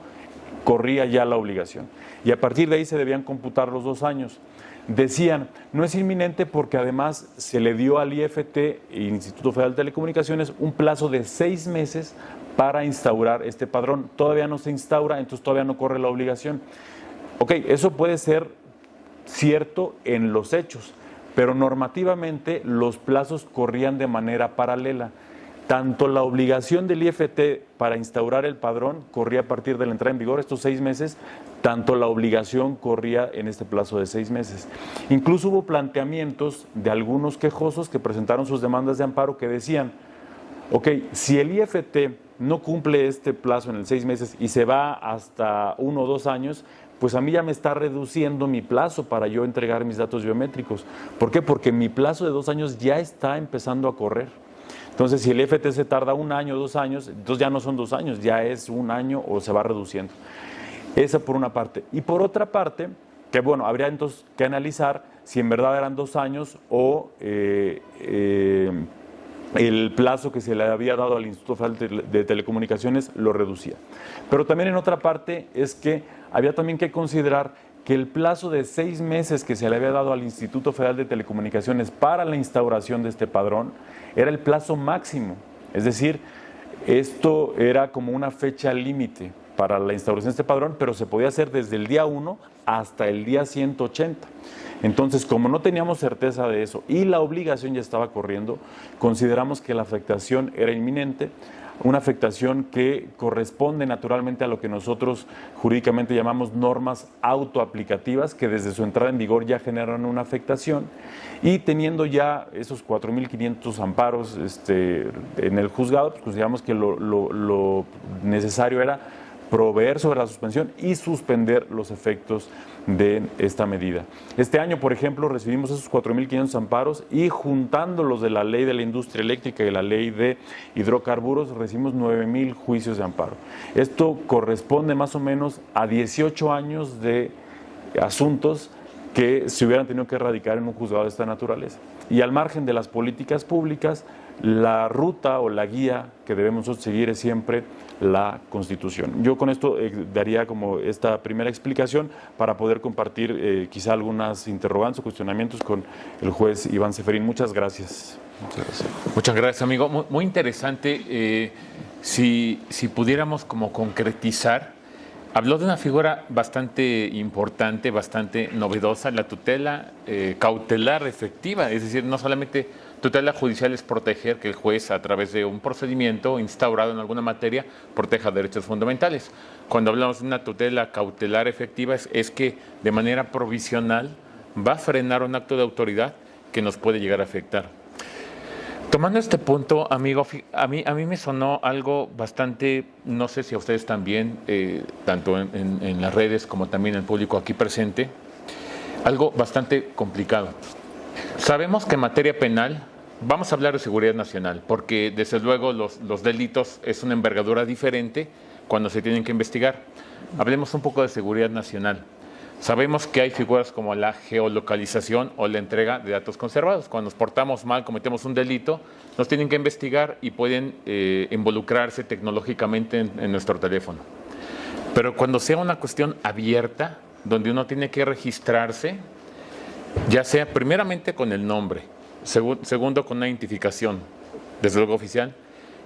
corría ya la obligación. Y a partir de ahí se debían computar los dos años. Decían, no es inminente porque además se le dio al IFT, Instituto Federal de Telecomunicaciones, un plazo de seis meses para instaurar este padrón. Todavía no se instaura, entonces todavía no corre la obligación. Ok, eso puede ser cierto en los hechos, pero normativamente los plazos corrían de manera paralela. Tanto la obligación del IFT para instaurar el padrón corría a partir de la entrada en vigor, estos seis meses, tanto la obligación corría en este plazo de seis meses. Incluso hubo planteamientos de algunos quejosos que presentaron sus demandas de amparo que decían, ok, si el IFT no cumple este plazo en el seis meses y se va hasta uno o dos años, pues a mí ya me está reduciendo mi plazo para yo entregar mis datos biométricos. ¿Por qué? Porque mi plazo de dos años ya está empezando a correr. Entonces, si el se tarda un año, dos años, entonces ya no son dos años, ya es un año o se va reduciendo. Esa por una parte. Y por otra parte, que bueno, habría entonces que analizar si en verdad eran dos años o eh, eh, el plazo que se le había dado al Instituto Federal de Telecomunicaciones lo reducía. Pero también en otra parte es que había también que considerar que el plazo de seis meses que se le había dado al Instituto Federal de Telecomunicaciones para la instauración de este padrón era el plazo máximo. Es decir, esto era como una fecha límite para la instauración de este padrón, pero se podía hacer desde el día 1 hasta el día 180. Entonces, como no teníamos certeza de eso y la obligación ya estaba corriendo, consideramos que la afectación era inminente, una afectación que corresponde naturalmente a lo que nosotros jurídicamente llamamos normas autoaplicativas, que desde su entrada en vigor ya generan una afectación, y teniendo ya esos 4.500 amparos este, en el juzgado, pues consideramos que lo necesario era proveer sobre la suspensión y suspender los efectos de esta medida. Este año, por ejemplo, recibimos esos 4.500 amparos y juntándolos de la ley de la industria eléctrica y la ley de hidrocarburos, recibimos 9.000 juicios de amparo. Esto corresponde más o menos a 18 años de asuntos que se hubieran tenido que erradicar en un juzgado de esta naturaleza. Y al margen de las políticas públicas, la ruta o la guía que debemos seguir es siempre la Constitución. Yo con esto eh, daría como esta primera explicación para poder compartir eh, quizá algunas interrogantes o cuestionamientos con el juez Iván Seferín. Muchas gracias. Muchas gracias, amigo. Muy, interesante. Eh, si, si pudiéramos como concretizar, habló de una figura bastante importante, bastante novedosa, la tutela cautelar efectiva, es decir, no solamente Tutela judicial es proteger que el juez, a través de un procedimiento instaurado en alguna materia, proteja derechos fundamentales. Cuando hablamos de una tutela cautelar efectiva, es, que de manera provisional va a frenar un acto de autoridad que nos puede llegar a afectar. Tomando este punto, amigo, a mí, a mí me sonó algo bastante, no sé si a ustedes también, eh, tanto en, las redes como también el público aquí presente, algo bastante complicado. Sabemos que en materia penal Vamos a hablar de seguridad nacional, porque desde luego los, delitos es una envergadura diferente cuando se tienen que investigar. Hablemos un poco de seguridad nacional. Sabemos que hay figuras como la geolocalización o la entrega de datos conservados. Cuando nos portamos mal, cometemos un delito, nos tienen que investigar y pueden eh, involucrarse tecnológicamente en nuestro teléfono. Pero cuando sea una cuestión abierta, donde uno tiene que registrarse, ya sea primeramente con el nombre, segundo con una identificación, desde luego oficial,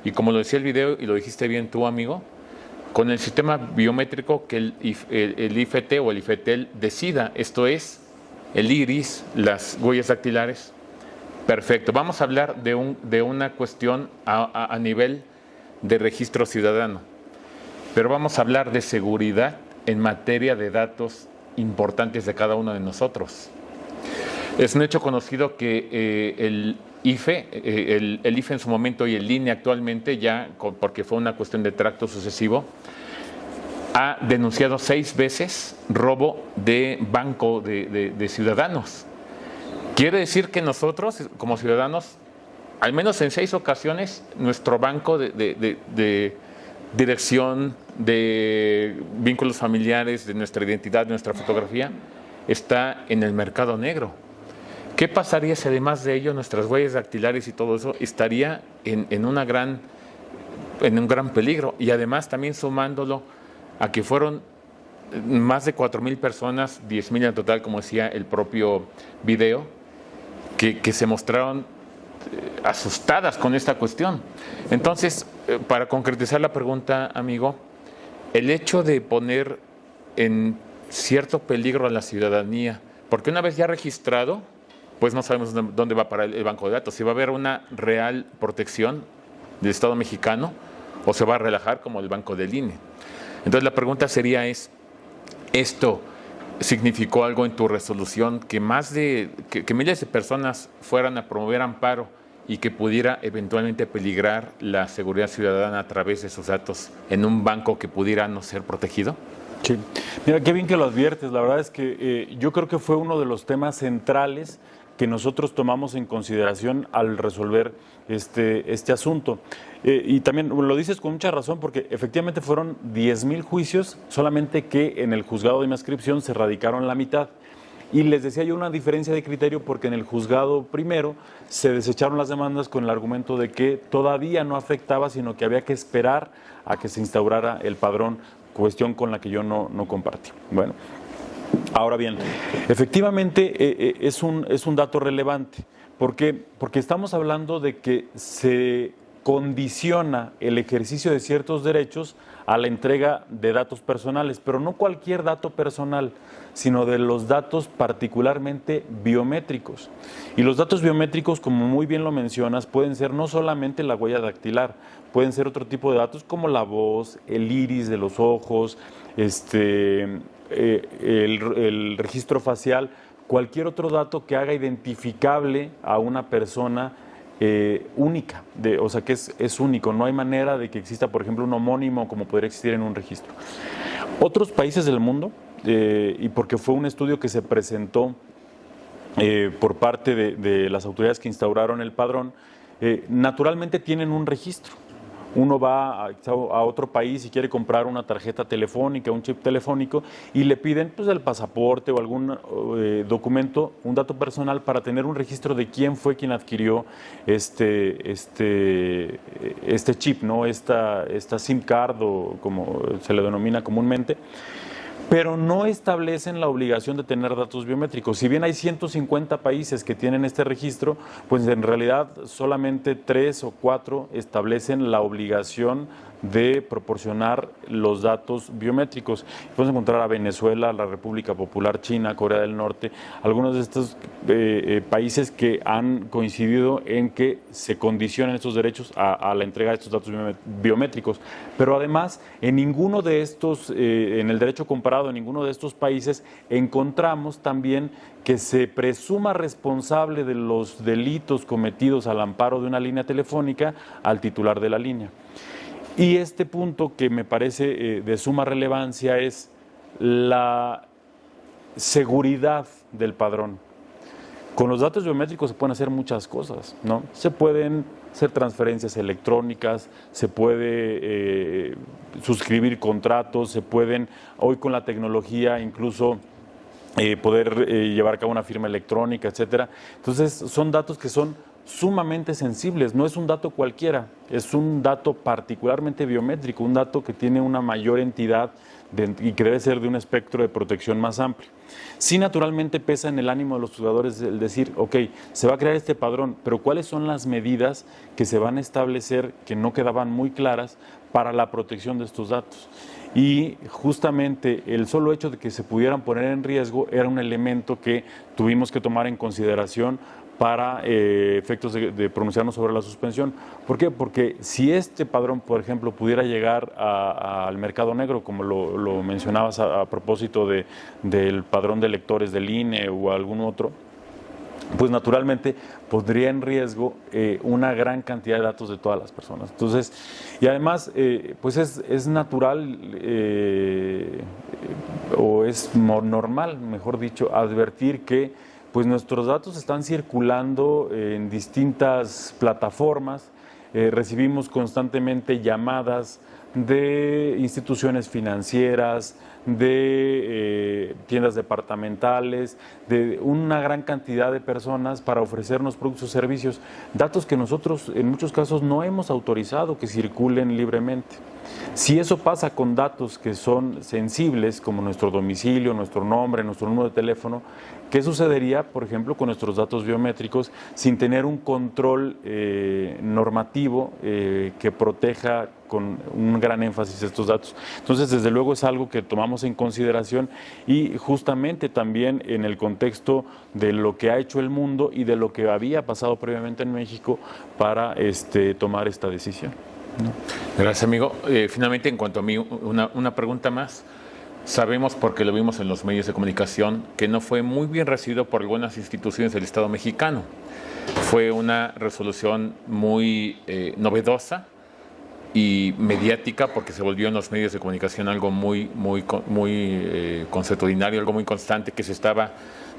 y como lo decía el video y lo dijiste bien tú, amigo, con el sistema biométrico que el, el, IFT o el IFETEL decida, esto es el iris, las huellas dactilares. Perfecto, vamos a hablar de, un, de una cuestión a, a nivel de registro ciudadano, pero vamos a hablar de seguridad en materia de datos importantes de cada uno de nosotros. Es un hecho conocido que eh, el IFE, eh, el, IFE en su momento y el INE actualmente, ya porque fue una cuestión de tracto sucesivo, ha denunciado seis veces robo de banco de, ciudadanos. Quiere decir que nosotros, como ciudadanos, al menos en seis ocasiones, nuestro banco de, dirección, de vínculos familiares, de nuestra identidad, de nuestra fotografía, está en el mercado negro. ¿Qué pasaría si además de ello nuestras huellas dactilares y todo eso estaría en, un gran peligro? Y además también sumándolo a que fueron más de 4.000 personas, 10.000 en total, como decía el propio video, que, se mostraron eh, asustadas con esta cuestión. Entonces, eh, para concretizar la pregunta, amigo, el hecho de poner en cierto peligro a la ciudadanía, porque una vez ya registrado, pues no sabemos dónde va para el banco de datos. Si va a haber una real protección del Estado mexicano o se va a relajar como el banco del INE. Entonces la pregunta sería es, ¿esto significó algo en tu resolución que más de, que, miles de personas fueran a promover amparo y que pudiera eventualmente peligrar la seguridad ciudadana a través de esos datos en un banco que pudiera no ser protegido? Sí, mira, qué bien que lo adviertes. La verdad es que eh, yo creo que fue uno de los temas centrales que nosotros tomamos en consideración al resolver este, este asunto. Eh, y también lo dices con mucha razón porque efectivamente fueron 10.000 juicios, solamente que en el juzgado de inscripción se radicaron la mitad. Y les decía yo una diferencia de criterio porque en el juzgado primero se desecharon las demandas con el argumento de que todavía no afectaba, sino que había que esperar a que se instaurara el padrón, cuestión con la que yo no, no compartí. Bueno, Ahora bien, efectivamente eh, eh, es, un, es un dato relevante. ¿Por qué? Porque estamos hablando de que se condiciona el ejercicio de ciertos derechos a la entrega de datos personales, pero no cualquier dato personal, sino de los datos particularmente biométricos. Y los datos biométricos, como muy bien lo mencionas, pueden ser no solamente la huella dactilar, pueden ser otro tipo de datos como la voz, el iris de los ojos, este, eh, el, registro facial, cualquier otro dato que haga identificable a una persona eh, única, de, o sea que es, único, no hay manera de que exista, por ejemplo, un homónimo como podría existir en un registro. Otros países del mundo, eh, y porque fue un estudio que se presentó por parte de, las autoridades que instauraron el padrón, naturalmente tienen un registro uno va a, otro país y quiere comprar una tarjeta telefónica, un chip telefónico, y le piden pues, el pasaporte o algún eh, documento, un dato personal para tener un registro de quién fue quien adquirió este, este, este chip, ¿no? esta, esta SIM card o como se le denomina comúnmente pero no establecen la obligación de tener datos biométricos. Si bien hay 150 países que tienen este registro, pues en realidad solamente tres o cuatro establecen la obligación de proporcionar los datos biométricos. Podemos encontrar a Venezuela, la República Popular China, Corea del Norte, algunos de estos eh, eh, países que han coincidido en que se condicionen estos derechos a, la entrega de estos datos biométricos. Pero además, en ninguno de estos, eh, en el derecho comparado, en ninguno de estos países encontramos también que se presuma responsable de los delitos cometidos al amparo de una línea telefónica al titular de la línea. Y este punto que me parece eh, de suma relevancia es la seguridad del padrón. Con los datos biométricos se pueden hacer muchas cosas, ¿no? Se pueden hacer transferencias electrónicas, se puede eh, suscribir contratos, se pueden, hoy con la tecnología incluso eh, poder llevar a cabo una firma electrónica, etcétera. Entonces, son datos que son sumamente sensibles, no es un dato cualquiera, es un dato particularmente biométrico, un dato que tiene una mayor entidad y que debe ser de un espectro de protección más amplio. Sí, naturalmente pesa en el ánimo de los jugadores el decir, ok, se va a crear este padrón, pero ¿cuáles son las medidas que se van a establecer que no quedaban muy claras para la protección de estos datos? Y justamente el solo hecho de que se pudieran poner en riesgo era un elemento que tuvimos que tomar en consideración para eh, efectos de, pronunciarnos sobre la suspensión. ¿Por qué? Porque si este padrón, por ejemplo, pudiera llegar al mercado negro, como lo, mencionabas a, propósito de, del padrón de lectores del INE o algún otro, pues naturalmente pondría en riesgo eh, una gran cantidad de datos de todas las personas. Entonces, y además, eh, pues es, es natural o es normal, mejor dicho, advertir que pues nuestros datos están circulando en distintas plataformas, eh, recibimos constantemente llamadas de instituciones financieras, de eh, tiendas departamentales, de una gran cantidad de personas para ofrecernos productos o servicios, datos que nosotros en muchos casos no hemos autorizado que circulen libremente. Si eso pasa con datos que son sensibles, como nuestro domicilio, nuestro nombre, nuestro número de teléfono, ¿qué sucedería, por ejemplo, con nuestros datos biométricos sin tener un control eh, normativo eh, que proteja con un gran énfasis estos datos? Entonces, desde luego es algo que tomamos en consideración y justamente también en el contexto de lo que ha hecho el mundo y de lo que había pasado previamente en México para este, tomar esta decisión. Gracias, amigo. Eh, finalmente, en cuanto a mí, una, una pregunta más. Sabemos, porque lo vimos en los medios de comunicación, que no fue muy bien recibido por algunas instituciones del Estado mexicano. Fue una resolución muy eh, novedosa y mediática porque se volvió en los medios de comunicación algo muy, muy, muy eh, algo muy constante que se estaba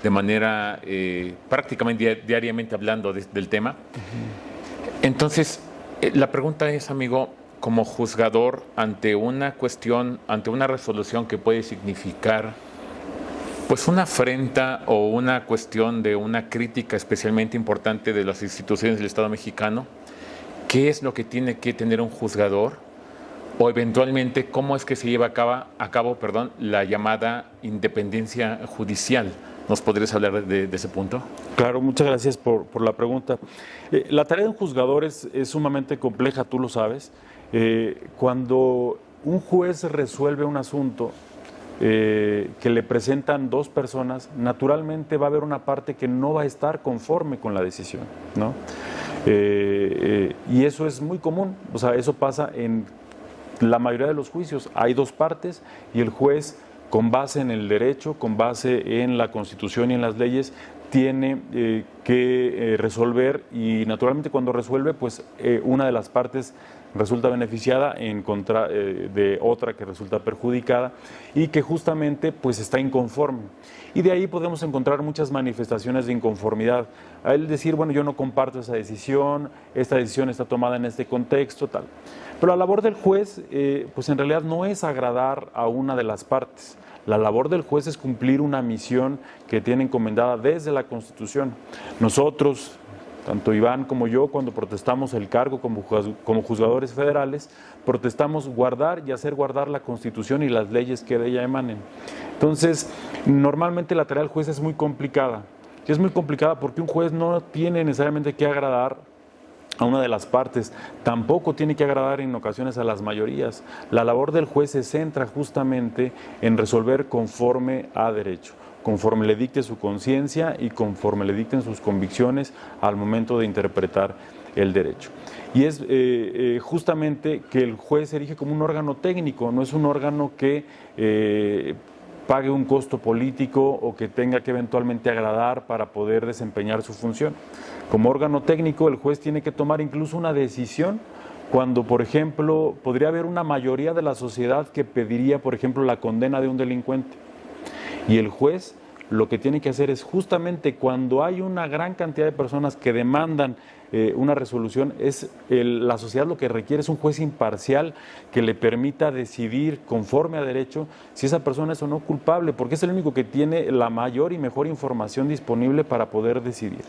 de manera eh, prácticamente diariamente hablando del tema. Entonces, la pregunta es, amigo, como juzgador ante una cuestión, ante una resolución que puede significar pues una afrenta o una cuestión de una crítica especialmente importante de las instituciones del Estado mexicano, ¿qué es lo que tiene que tener un juzgador? O eventualmente, ¿cómo es que se lleva a cabo, a cabo perdón, la llamada independencia judicial? ¿Nos podrías hablar de, ese punto? Claro, muchas gracias por, la pregunta. Eh, la tarea de un juzgador es, sumamente compleja, tú lo sabes. Eh, cuando un juez resuelve un asunto eh, que le presentan dos personas, naturalmente va a haber una parte que no va a estar conforme con la decisión. ¿no? y eso es muy común, o sea, eso pasa en la mayoría de los juicios. Hay dos partes y el juez con base en el derecho, con base en la Constitución y en las leyes, tiene eh, que eh, resolver y naturalmente cuando resuelve, pues eh, una de las partes resulta beneficiada en contra de otra que resulta perjudicada y que justamente pues está inconforme. Y de ahí podemos encontrar muchas manifestaciones de inconformidad. A él decir, bueno, yo no comparto esa decisión, esta decisión está tomada en este contexto, tal. Pero la labor del juez, eh, pues en realidad no es agradar a una de las partes. La labor del juez es cumplir una misión que tiene encomendada desde la Constitución. Nosotros, tanto Iván como yo, cuando protestamos el cargo como, juzgadores federales, protestamos guardar y hacer guardar la Constitución y las leyes que de ella emanen. Entonces, normalmente la tarea del juez es muy complicada. Y es muy complicada porque un juez no tiene necesariamente que agradar a una de las partes, tampoco tiene que agradar en ocasiones a las mayorías. La labor del juez se centra justamente en resolver conforme a derecho, conforme le dicte su conciencia y conforme le dicten sus convicciones al momento de interpretar el derecho. Y es eh, eh, justamente que el juez se erige como un órgano técnico, no es un órgano que eh, pague un costo político o que tenga que eventualmente agradar para poder desempeñar su función. Como órgano técnico, el juez tiene que tomar incluso una decisión cuando, por ejemplo, podría haber una mayoría de la sociedad que pediría, por ejemplo, la condena de un delincuente. Y el juez lo que tiene que hacer es justamente cuando hay una gran cantidad de personas que demandan eh, una resolución, es la sociedad lo que requiere es un juez imparcial que le permita decidir conforme a derecho si esa persona es o no culpable, porque es el único que tiene la mayor y mejor información disponible para poder decidir.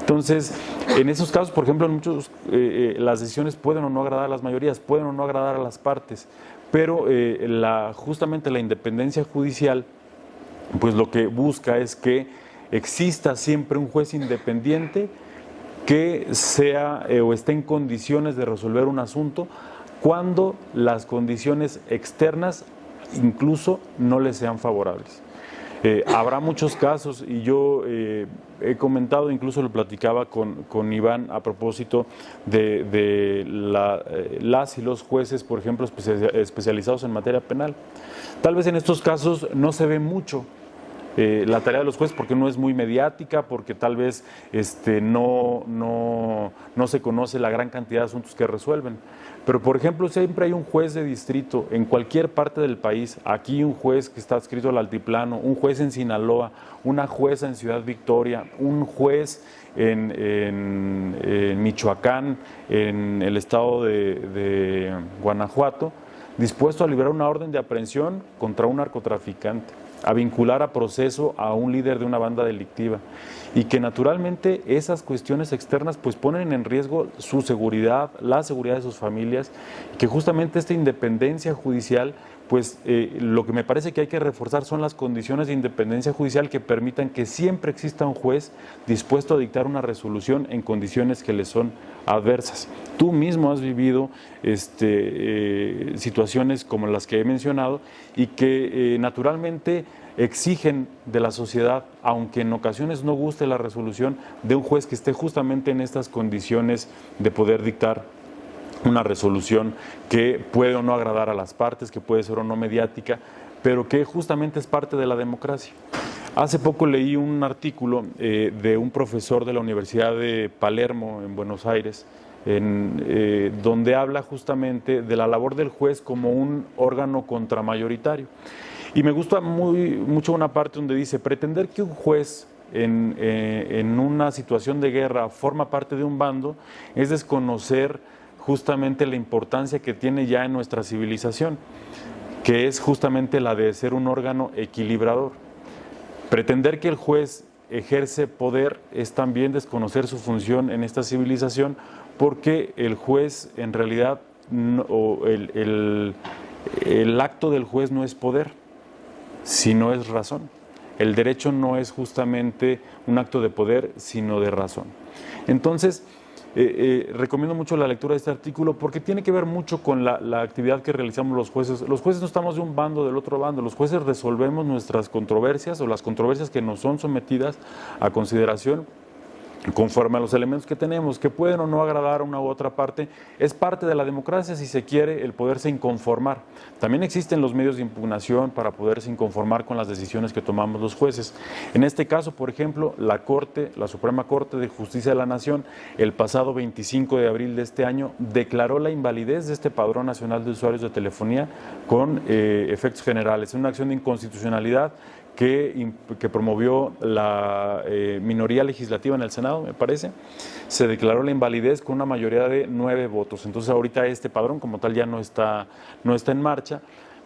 Entonces, en esos casos, por ejemplo, en muchos eh, eh, las decisiones pueden o no agradar a las mayorías, pueden o no agradar a las partes, pero la, justamente la independencia judicial, pues lo que busca es que exista siempre un juez independiente que sea eh, o esté en condiciones de resolver un asunto cuando las condiciones externas incluso no le sean favorables. Eh, habrá muchos casos y yo eh, he comentado, incluso lo platicaba con, con Iván a propósito de, las y los jueces, por ejemplo, especializados en materia penal. Tal vez en estos casos no se ve mucho, eh, la tarea de los jueces porque no es muy mediática, porque tal vez este, no, no, no se conoce la gran cantidad de asuntos que resuelven. Pero, por ejemplo, siempre hay un juez de distrito en cualquier parte del país, aquí un juez que está adscrito al altiplano, un juez en Sinaloa, una jueza en Ciudad Victoria, un juez en, Michoacán, en el estado de, de Guanajuato, dispuesto a liberar una orden de aprehensión contra un narcotraficante a vincular a proceso a un líder de una banda delictiva. Y que naturalmente esas cuestiones externas pues ponen en riesgo su seguridad, la seguridad de sus familias, que justamente esta independencia judicial pues eh, lo que me parece que hay que reforzar son las condiciones de independencia judicial que permitan que siempre exista un juez dispuesto a dictar una resolución en condiciones que le son adversas. Tú mismo has vivido este, eh, situaciones como las que he mencionado y que eh, naturalmente exigen de la sociedad, aunque en ocasiones no guste la resolución, de un juez que esté justamente en estas condiciones de poder dictar una resolución que puede o no agradar a las partes, que puede ser o no mediática, pero que justamente es parte de la democracia. Hace poco leí un artículo eh, de un profesor de la Universidad de Palermo, en Buenos Aires, en, eh, donde habla justamente de la labor del juez como un órgano contramayoritario. Y me gusta muy, mucho una parte donde dice, pretender que un juez en, eh, en una situación de guerra forma parte de un bando es desconocer justamente la importancia que tiene ya en nuestra civilización, que es justamente la de ser un órgano equilibrador. Pretender que el juez ejerce poder es también desconocer su función en esta civilización porque el juez en realidad, o el, el acto del juez no es poder, sino es razón. El derecho no es justamente un acto de poder, sino de razón. Entonces, eh, eh, recomiendo mucho la lectura de este artículo porque tiene que ver mucho con la, la, actividad que realizamos los jueces. Los jueces no estamos de un bando del otro bando, los jueces resolvemos nuestras controversias o las controversias que nos son sometidas a consideración conforme a los elementos que tenemos, que pueden o no agradar a una u otra parte, es parte de la democracia si se quiere el poderse inconformar. También existen los medios de impugnación para poderse inconformar con las decisiones que tomamos los jueces. En este caso, por ejemplo, la Corte, la Suprema Corte de Justicia de la Nación, el pasado 25 de abril de este año, declaró la invalidez de este Padrón Nacional de Usuarios de Telefonía con eh, efectos generales. Es una acción de inconstitucionalidad que, promovió la eh, minoría legislativa en el Senado, me parece, se declaró la invalidez con una mayoría de nueve votos. Entonces ahorita este padrón como tal ya no está, no está en marcha,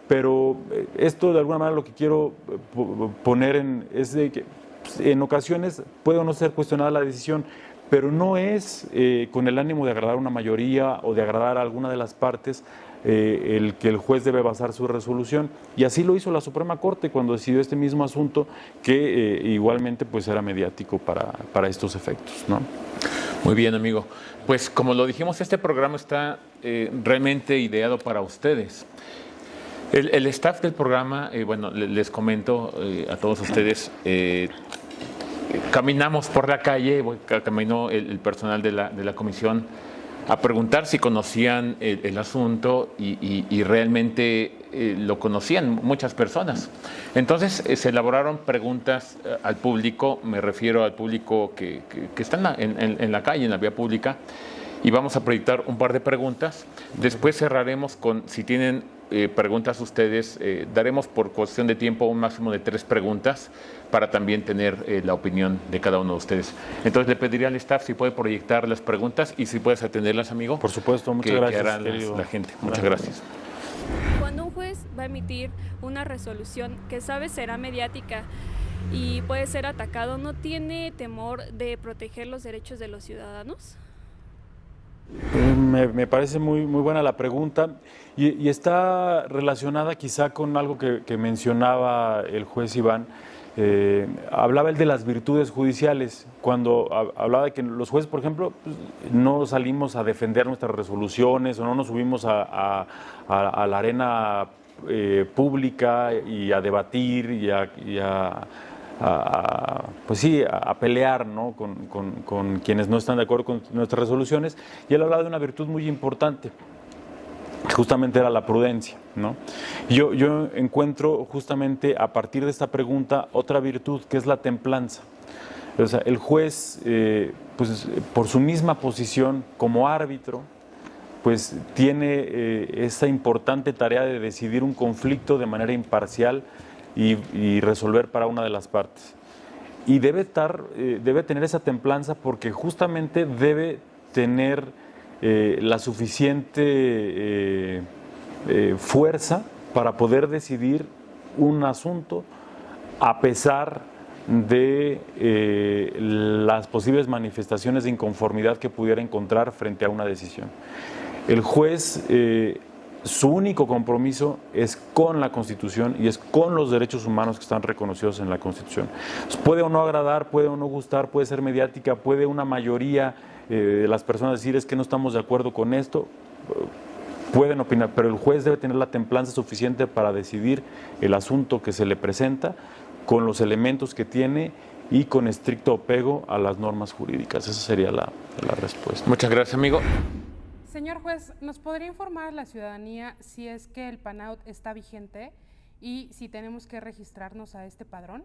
pero eh, esto de alguna manera lo que quiero eh, poner en, es de que pues, en ocasiones puede o no ser cuestionada la decisión, pero no es con el ánimo de agradar a una mayoría o de agradar a alguna de las partes eh, el que el juez debe basar su resolución. Y así lo hizo la Suprema Corte cuando decidió este mismo asunto, que eh, igualmente pues era mediático para, para estos efectos. ¿no? Muy bien, amigo. Pues como lo dijimos, este programa está eh, realmente ideado para ustedes. El, staff del programa, bueno, les comento a todos ustedes, caminamos por la calle, caminó el, el personal de la, de la comisión a preguntar si conocían el, asunto y, realmente eh, lo conocían muchas personas. Entonces eh, se elaboraron preguntas eh, al público, me refiero al público que, está en la, calle, en la vía pública, y vamos a proyectar un par de preguntas. Después cerraremos con si tienen eh, preguntas a ustedes. Eh, daremos por cuestión de tiempo un máximo de tres preguntas para también tener eh, la opinión de cada uno de ustedes. Entonces le pediría al staff si puede proyectar las preguntas y si puedes atenderlas, amigo. Por supuesto, muchas gracias. la gente. Muchas gracias. Cuando un juez va a emitir una resolución que sabe será mediática y puede ser atacado, ¿no tiene temor de proteger los derechos de los ciudadanos? Me, parece muy, muy buena la pregunta y, está relacionada quizá con algo que, mencionaba el juez Iván. Eh, hablaba él de las virtudes judiciales, cuando hablaba de que los jueces, por ejemplo, pues, no salimos a defender nuestras resoluciones o no nos subimos a, la arena eh, pública y a debatir y a a, pues sí, a, pelear ¿no? con, quienes no están de acuerdo con nuestras resoluciones. Y él hablaba de una virtud muy importante, justamente era la prudencia. ¿no? Yo, yo encuentro justamente a partir de esta pregunta otra virtud que es la templanza. O sea, el juez, eh, pues, por su misma posición como árbitro, pues tiene eh, esa importante tarea de decidir un conflicto de manera imparcial y, resolver para una de las partes. Y debe, estar, eh, debe tener esa templanza porque justamente debe tener eh, la suficiente eh, fuerza para poder decidir un asunto a pesar de las posibles manifestaciones de inconformidad que pudiera encontrar frente a una decisión. El juez su único compromiso es con la Constitución y es con los derechos humanos que están reconocidos en la Constitución. puede o no agradar, puede o no gustar, puede ser mediática, puede una mayoría eh, de las personas decir es que no estamos de acuerdo con esto, pueden opinar, pero el juez debe tener la templanza suficiente para decidir el asunto que se le presenta con los elementos que tiene y con estricto apego a las normas jurídicas. Esa sería la respuesta. Muchas gracias, amigo. Señor juez, ¿nos podría informar la ciudadanía si es que el PANAUT está vigente y si tenemos que registrarnos a este padrón?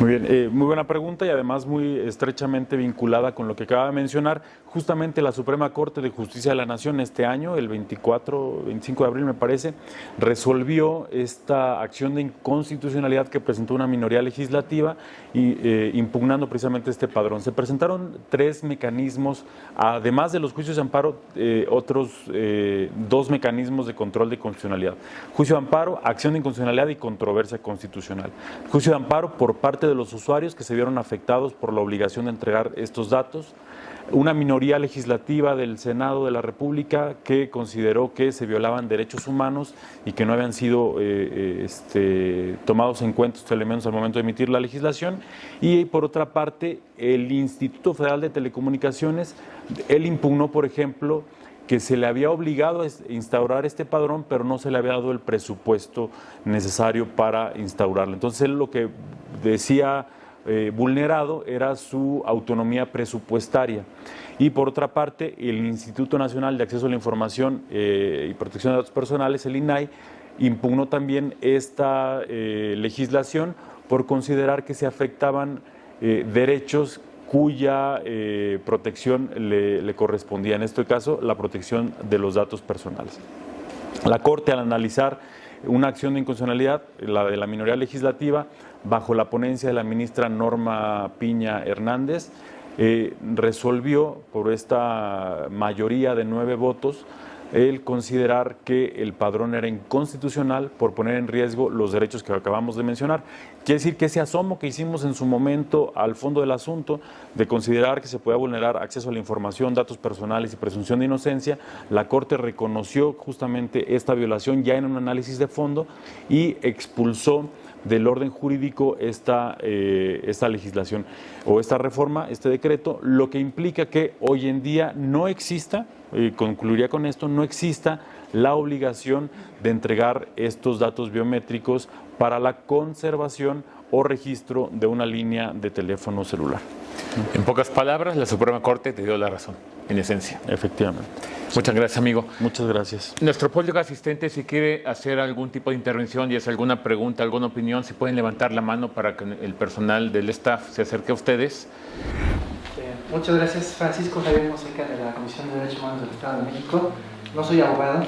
Muy bien, eh, muy buena pregunta y además muy estrechamente vinculada con lo que acaba de mencionar. Justamente la Suprema Corte de Justicia de la Nación este año, el 24, 25 de abril me parece, resolvió esta acción de inconstitucionalidad que presentó una minoría legislativa y, eh, impugnando precisamente este padrón. Se presentaron tres mecanismos, además de los juicios de amparo, eh, otros dos mecanismos de control de constitucionalidad. Juicio de amparo, acción de inconstitucionalidad y controversia constitucional. Juicio de amparo por parte de los usuarios que se vieron afectados por la obligación de entregar estos datos. Una minoría legislativa del Senado de la República que consideró que se violaban derechos humanos y que no habían sido eh, eh, este, tomados en cuenta estos elementos al momento de emitir la legislación. Y por otra parte, el Instituto Federal de Telecomunicaciones, él impugnó, por ejemplo, que se le había obligado a instaurar este padrón, pero no se le había dado el presupuesto necesario para instaurarlo. Entonces él lo que decía eh, vulnerado era su autonomía presupuestaria. Y por otra parte, el Instituto Nacional de Acceso a la Información eh, y Protección de Datos Personales, el INAI, impugnó también esta eh, legislación por considerar que se afectaban derechos cuya eh, protección le, correspondía, en este caso la protección de los datos personales. La Corte al analizar una acción de inconstitucionalidad, la de la minoría legislativa, bajo la ponencia de la ministra Norma Piña Hernández, eh, resolvió por esta mayoría de nueve votos el considerar que el padrón era inconstitucional por poner en riesgo los derechos que acabamos de mencionar. Quiere decir que ese asomo que hicimos en su momento al fondo del asunto de considerar que se puede vulnerar acceso a la información, datos personales y presunción de inocencia, la Corte reconoció justamente esta violación ya en un análisis de fondo y expulsó del orden jurídico esta, eh, esta legislación o esta reforma, este decreto, lo que implica que hoy en día no exista y concluiría con esto, no exista la obligación de entregar estos datos biométricos para la conservación o registro de una línea de teléfono celular. En pocas palabras, la Suprema Corte te dio la razón, en esencia. Efectivamente. Muchas gracias, amigo. Muchas gracias. Nuestro público asistente, si quiere hacer algún tipo de intervención y hacer alguna pregunta, alguna opinión, si pueden levantar la mano para que el personal del staff se acerque a ustedes. Muchas gracias, Francisco Javier Moseca de la Comisión de Derechos Humanos del Estado de México. No soy abogado,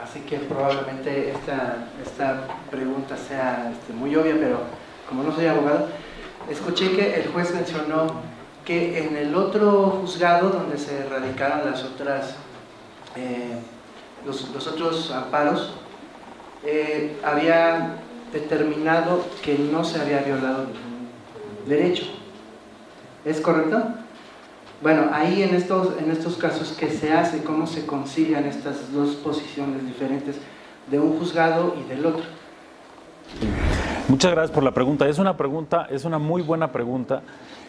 así que probablemente esta, esta pregunta sea este, muy obvia, pero como no soy abogado, escuché que el juez mencionó que en el otro juzgado donde se radicaron las otras, eh, los, otros amparos, eh, había determinado que no se había violado ningún derecho. ¿Es correcto? Bueno, ahí en estos, en estos casos, ¿qué se hace? ¿Cómo se concilian estas dos posiciones diferentes de un juzgado y del otro? Muchas gracias por la pregunta. Es una pregunta, es una muy buena pregunta.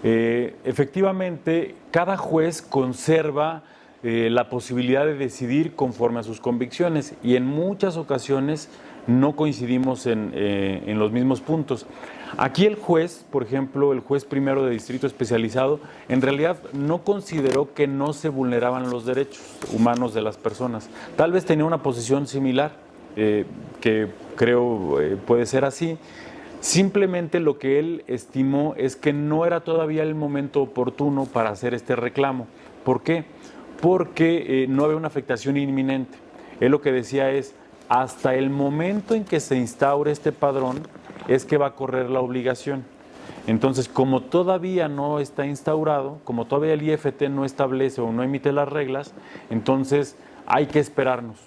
Eh, efectivamente, cada juez conserva eh, la posibilidad de decidir conforme a sus convicciones y en muchas ocasiones no coincidimos en, eh, en los mismos puntos. Aquí el juez, por ejemplo, el juez primero de distrito especializado, en realidad no consideró que no se vulneraban los derechos humanos de las personas. Tal vez tenía una posición similar, que creo puede ser así. Simplemente lo que él estimó es que no era todavía el momento oportuno para hacer este reclamo. ¿Por qué? Porque eh, no había una afectación inminente. Él lo que decía es, hasta el momento en que se instaure este padrón, es que va a correr la obligación. Entonces, como todavía no está instaurado, como todavía el IFT no establece o no emite las reglas, entonces hay que esperarnos.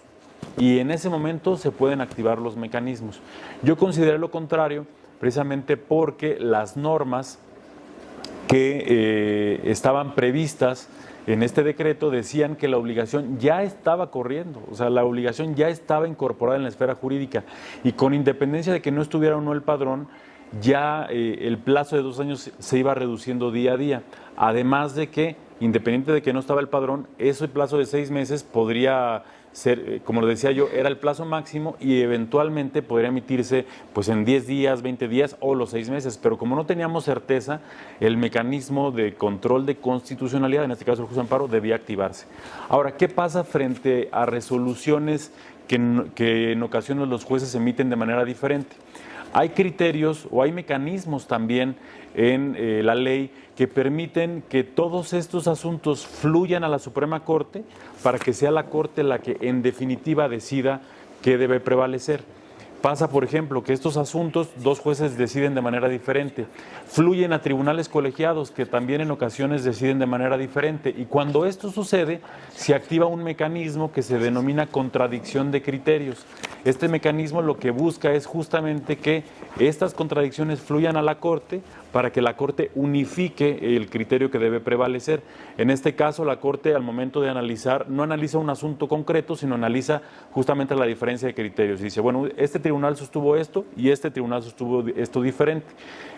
Y en ese momento se pueden activar los mecanismos. Yo consideré lo contrario, precisamente porque las normas que eh, estaban previstas en este decreto decían que la obligación ya estaba corriendo, o sea, la obligación ya estaba incorporada en la esfera jurídica y con independencia de que no estuviera o no el padrón, ya eh, el plazo de dos años se iba reduciendo día a día. Además de que, independiente de que no estaba el padrón, ese plazo de seis meses podría ser, eh, como lo decía yo, era el plazo máximo y eventualmente podría emitirse pues en 10 días, 20 días o los seis meses. Pero como no teníamos certeza, el mecanismo de control de constitucionalidad, en este caso el juicio de amparo, debía activarse. Ahora, ¿qué pasa frente a resoluciones que en, que en ocasiones los jueces emiten de manera diferente? Hay criterios o hay mecanismos también en eh, la ley que permiten que todos estos asuntos fluyan a la Suprema Corte para que sea la Corte la que en definitiva decida qué debe prevalecer. Pasa, por ejemplo, que estos asuntos dos jueces deciden de manera diferente, fluyen a tribunales colegiados que también en ocasiones deciden de manera diferente y cuando esto sucede se activa un mecanismo que se denomina contradicción de criterios. Este mecanismo lo que busca es justamente que estas contradicciones fluyan a la Corte para que la Corte unifique el criterio que debe prevalecer. En este caso, la Corte al momento de analizar no analiza un asunto concreto, sino analiza justamente la diferencia de criterios. dice, bueno, este tribunal sostuvo esto y este tribunal sostuvo esto diferente.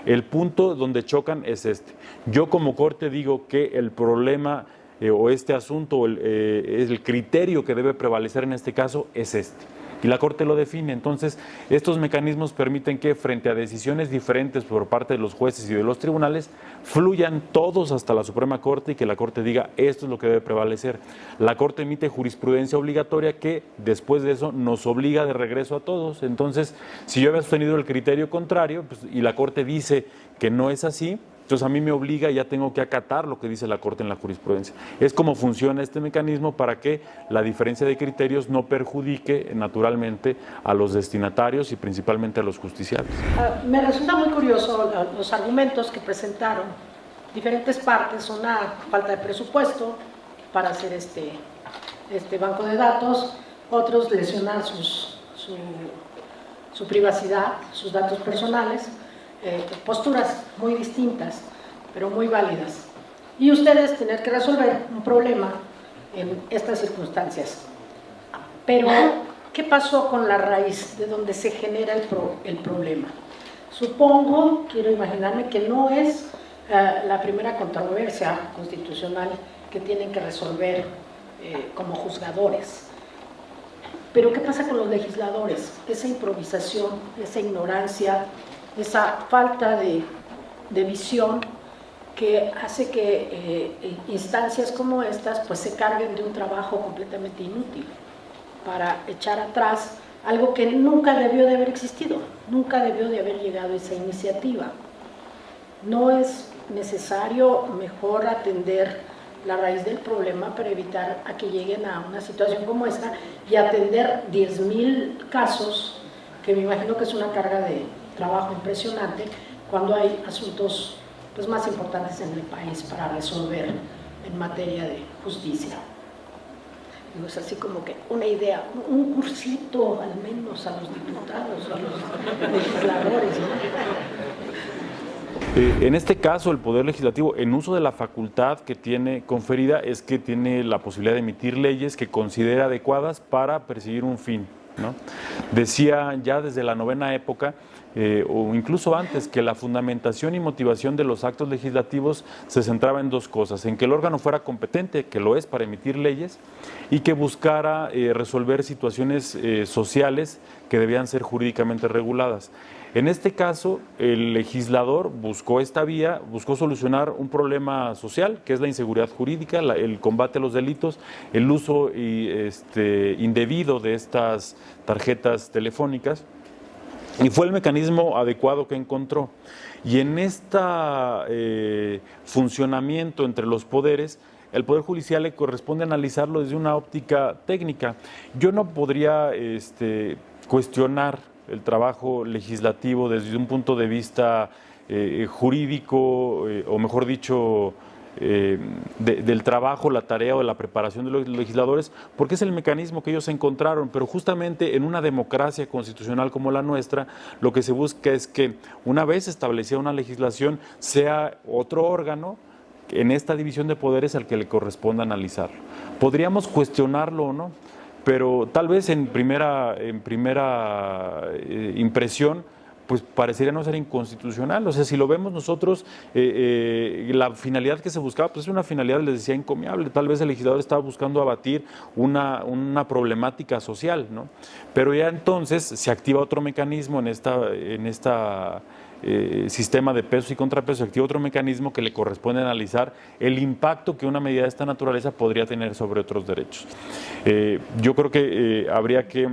El punto donde chocan es este. Yo como Corte digo que el problema eh, o este asunto, el, eh, el criterio que debe prevalecer en este caso es este y la Corte lo define. Entonces, estos mecanismos permiten que frente a decisiones diferentes por parte de los jueces y de los tribunales, fluyan todos hasta la Suprema Corte y que la Corte diga esto es lo que debe prevalecer. La Corte emite jurisprudencia obligatoria que después de eso nos obliga de regreso a todos. Entonces, si yo había sostenido el criterio contrario pues, y la Corte dice que no es así, entonces a mí me obliga, ya tengo que acatar lo que dice la Corte en la jurisprudencia. Es como funciona este mecanismo para que la diferencia de criterios no perjudique naturalmente a los destinatarios y principalmente a los justiciables. Uh, me resulta muy curioso los argumentos que presentaron diferentes partes, una falta de presupuesto para hacer este, este banco de datos, otros lesionar su privacidad, sus datos personales, eh, posturas muy distintas, pero muy válidas. Y ustedes tener que resolver un problema en estas circunstancias. Pero, ¿qué pasó con la raíz de donde se genera el, pro, el problema? Supongo, quiero imaginarme, que no es uh, la primera controversia constitucional que tienen que resolver eh, como juzgadores. Pero ¿qué pasa con los legisladores? Esa improvisación, esa ignorancia, esa falta de, de visión que hace que eh, instancias como estas pues se carguen de un trabajo completamente inútil para echar atrás algo que nunca debió de haber existido, nunca debió de haber llegado esa iniciativa. No es necesario mejor atender la raíz del problema para evitar que lleguen a una situación como esta y atender 10.000 casos, que me imagino que es una carga de trabajo impresionante, cuando hay asuntos pues, más importantes en el país para resolver en materia de justicia. es así como que una idea, un cursito al menos a los diputados, a los legisladores. Eh, en este caso, el Poder Legislativo, en uso de la facultad que tiene conferida, es que tiene la posibilidad de emitir leyes que considera adecuadas para perseguir un fin. Decía ya desde la novena época eh, o incluso antes, que la fundamentación y motivación de los actos legislativos se centraba en dos cosas, en que el órgano fuera competente, que lo es para emitir leyes, y que buscara eh, resolver situaciones eh, sociales que debían ser jurídicamente reguladas. En este caso, el legislador buscó esta vía, buscó solucionar un problema social, que es la inseguridad jurídica, el combate a los delitos, el uso este, indebido de estas tarjetas telefónicas y fue el mecanismo adecuado que encontró. Y en este funcionamiento entre los poderes, el Poder Judicial le corresponde analizarlo desde una óptica técnica. Yo no podría este, cuestionar el trabajo legislativo desde un punto de vista eh, jurídico, eh, o mejor dicho, eh, del trabajo, la tarea o la preparación de los legisladores, porque es el mecanismo que ellos encontraron, pero justamente en una democracia constitucional como la nuestra, lo que se busca es que una vez establecida una legislación, sea otro órgano en esta división de poderes al que le corresponda analizarlo. Podríamos cuestionarlo o no, pero tal vez en primera, en primera eh, impresión, pues parecería no ser inconstitucional. O sea, si lo vemos nosotros, eh, eh, la finalidad que se buscaba, pues es una finalidad, les decía, encomiable. Tal vez el legislador estaba buscando abatir una, una problemática social, ¿no? Pero ya entonces se activa otro mecanismo en esta, en esta eh, sistema de pesos y contrapesos, activa otro mecanismo que le corresponde analizar el impacto que una medida de esta naturaleza podría tener sobre otros derechos. yo creo que habría que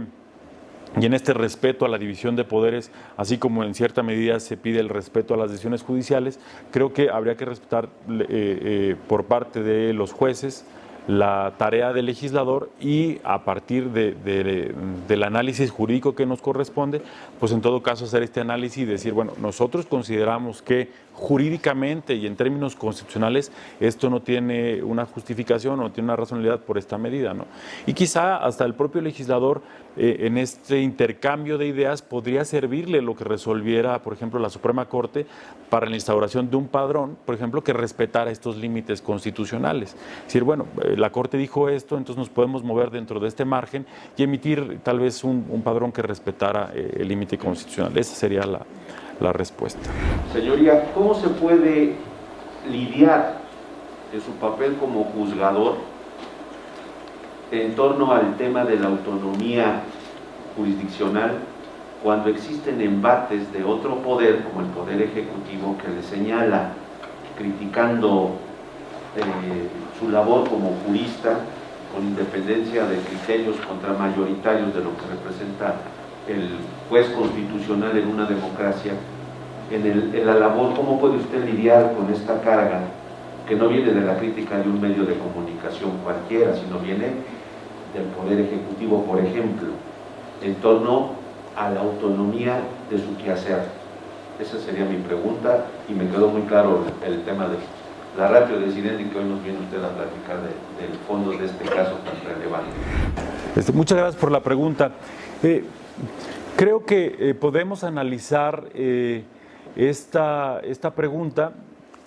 y en este respeto a la división de poderes, así como en cierta medida se pide el respeto a las decisiones judiciales, creo que habría que respetar eh, eh, por parte de los jueces la tarea del legislador y a partir del análisis jurídico que nos corresponde, pues en todo caso hacer este análisis y decir, bueno, nosotros consideramos que jurídicamente y en términos constitucionales esto no tiene una justificación o no tiene una razonabilidad por esta medida. ¿no? Y quizá hasta el propio legislador eh, en este intercambio de ideas podría servirle lo que resolviera, por ejemplo, la Suprema Corte para la instauración de un padrón, por ejemplo, que respetara estos límites constitucionales. Es decir, bueno, eh, la Corte dijo esto, entonces nos podemos mover dentro de este margen y emitir tal vez un, padrón que respetara eh, el límite constitucional. Esa sería la, la respuesta. Señoría, ¿cómo se puede lidiar de su papel como juzgador en torno al tema de la autonomía jurisdiccional cuando existen embates de otro poder, como el Poder Ejecutivo, que le señala, criticando eh, su labor como jurista, con independencia de criterios contramayoritarios de lo que representa el juez constitucional en una democracia, en, el, la labor, ¿cómo puede usted lidiar con esta carga que no viene de la crítica de un medio de comunicación cualquiera, sino viene del Poder Ejecutivo, por ejemplo, en torno a la autonomía de su quehacer? Esa sería mi pregunta y me quedó muy claro el, tema de la ratio de y que hoy nos viene usted a platicar del fondo de este caso tan relevante. Este, muchas gracias por la pregunta. Eh, Creo que eh, podemos analizar eh, esta, esta pregunta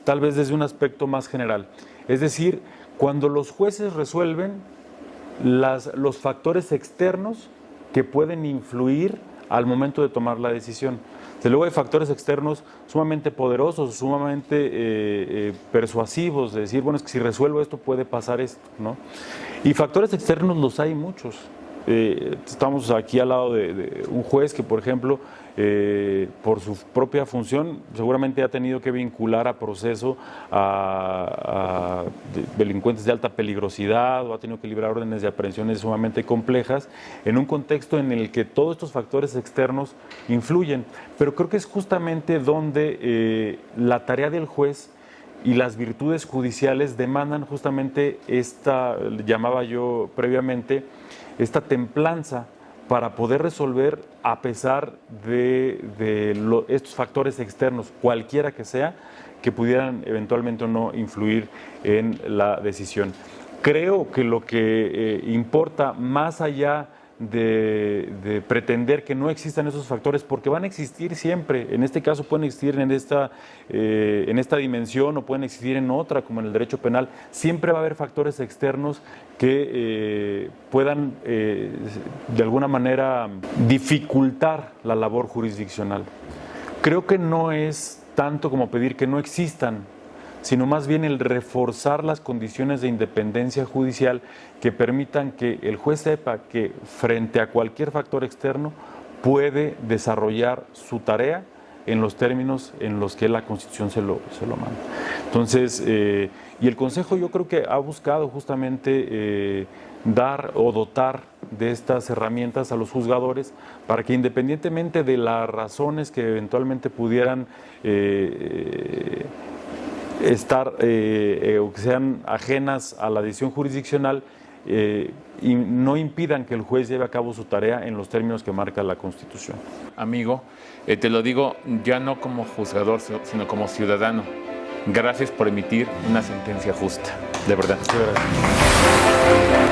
tal vez desde un aspecto más general. Es decir, cuando los jueces resuelven las, los factores externos que pueden influir al momento de tomar la decisión. Desde luego hay factores externos sumamente poderosos, sumamente eh, persuasivos, de decir, bueno, es que si resuelvo esto puede pasar esto, ¿no? Y factores externos los hay muchos. Eh, estamos aquí al lado de, un juez que, por ejemplo, eh, por su propia función, seguramente ha tenido que vincular a proceso a, delincuentes de alta peligrosidad o ha tenido que librar órdenes de aprehensiones sumamente complejas en un contexto en el que todos estos factores externos influyen. Pero creo que es justamente donde eh, la tarea del juez y las virtudes judiciales demandan justamente esta, llamaba yo previamente, esta templanza para poder resolver a pesar de, estos factores externos, cualquiera que sea, que pudieran eventualmente o no influir en la decisión. Creo que lo que eh, importa más allá de, pretender que no existan esos factores, porque van a existir siempre. En este caso pueden existir en esta, eh, en esta dimensión o pueden existir en otra, como en el derecho penal. Siempre va a haber factores externos que eh, puedan, eh, de alguna manera, dificultar la labor jurisdiccional. Creo que no es tanto como pedir que no existan sino más bien el reforzar las condiciones de independencia judicial que permitan que el juez sepa que frente a cualquier factor externo puede desarrollar su tarea en los términos en los que la Constitución se lo, se lo manda. Entonces, eh, y el Consejo yo creo que ha buscado justamente eh, dar o dotar de estas herramientas a los juzgadores para que independientemente de las razones que eventualmente pudieran eh, estar eh, eh, o que sean ajenas a la decisión jurisdiccional eh, y no impidan que el juez lleve a cabo su tarea en los términos que marca la Constitución. Amigo, te lo digo ya no como juzgador, sino como ciudadano. Gracias por emitir una sentencia justa, de verdad. gracias.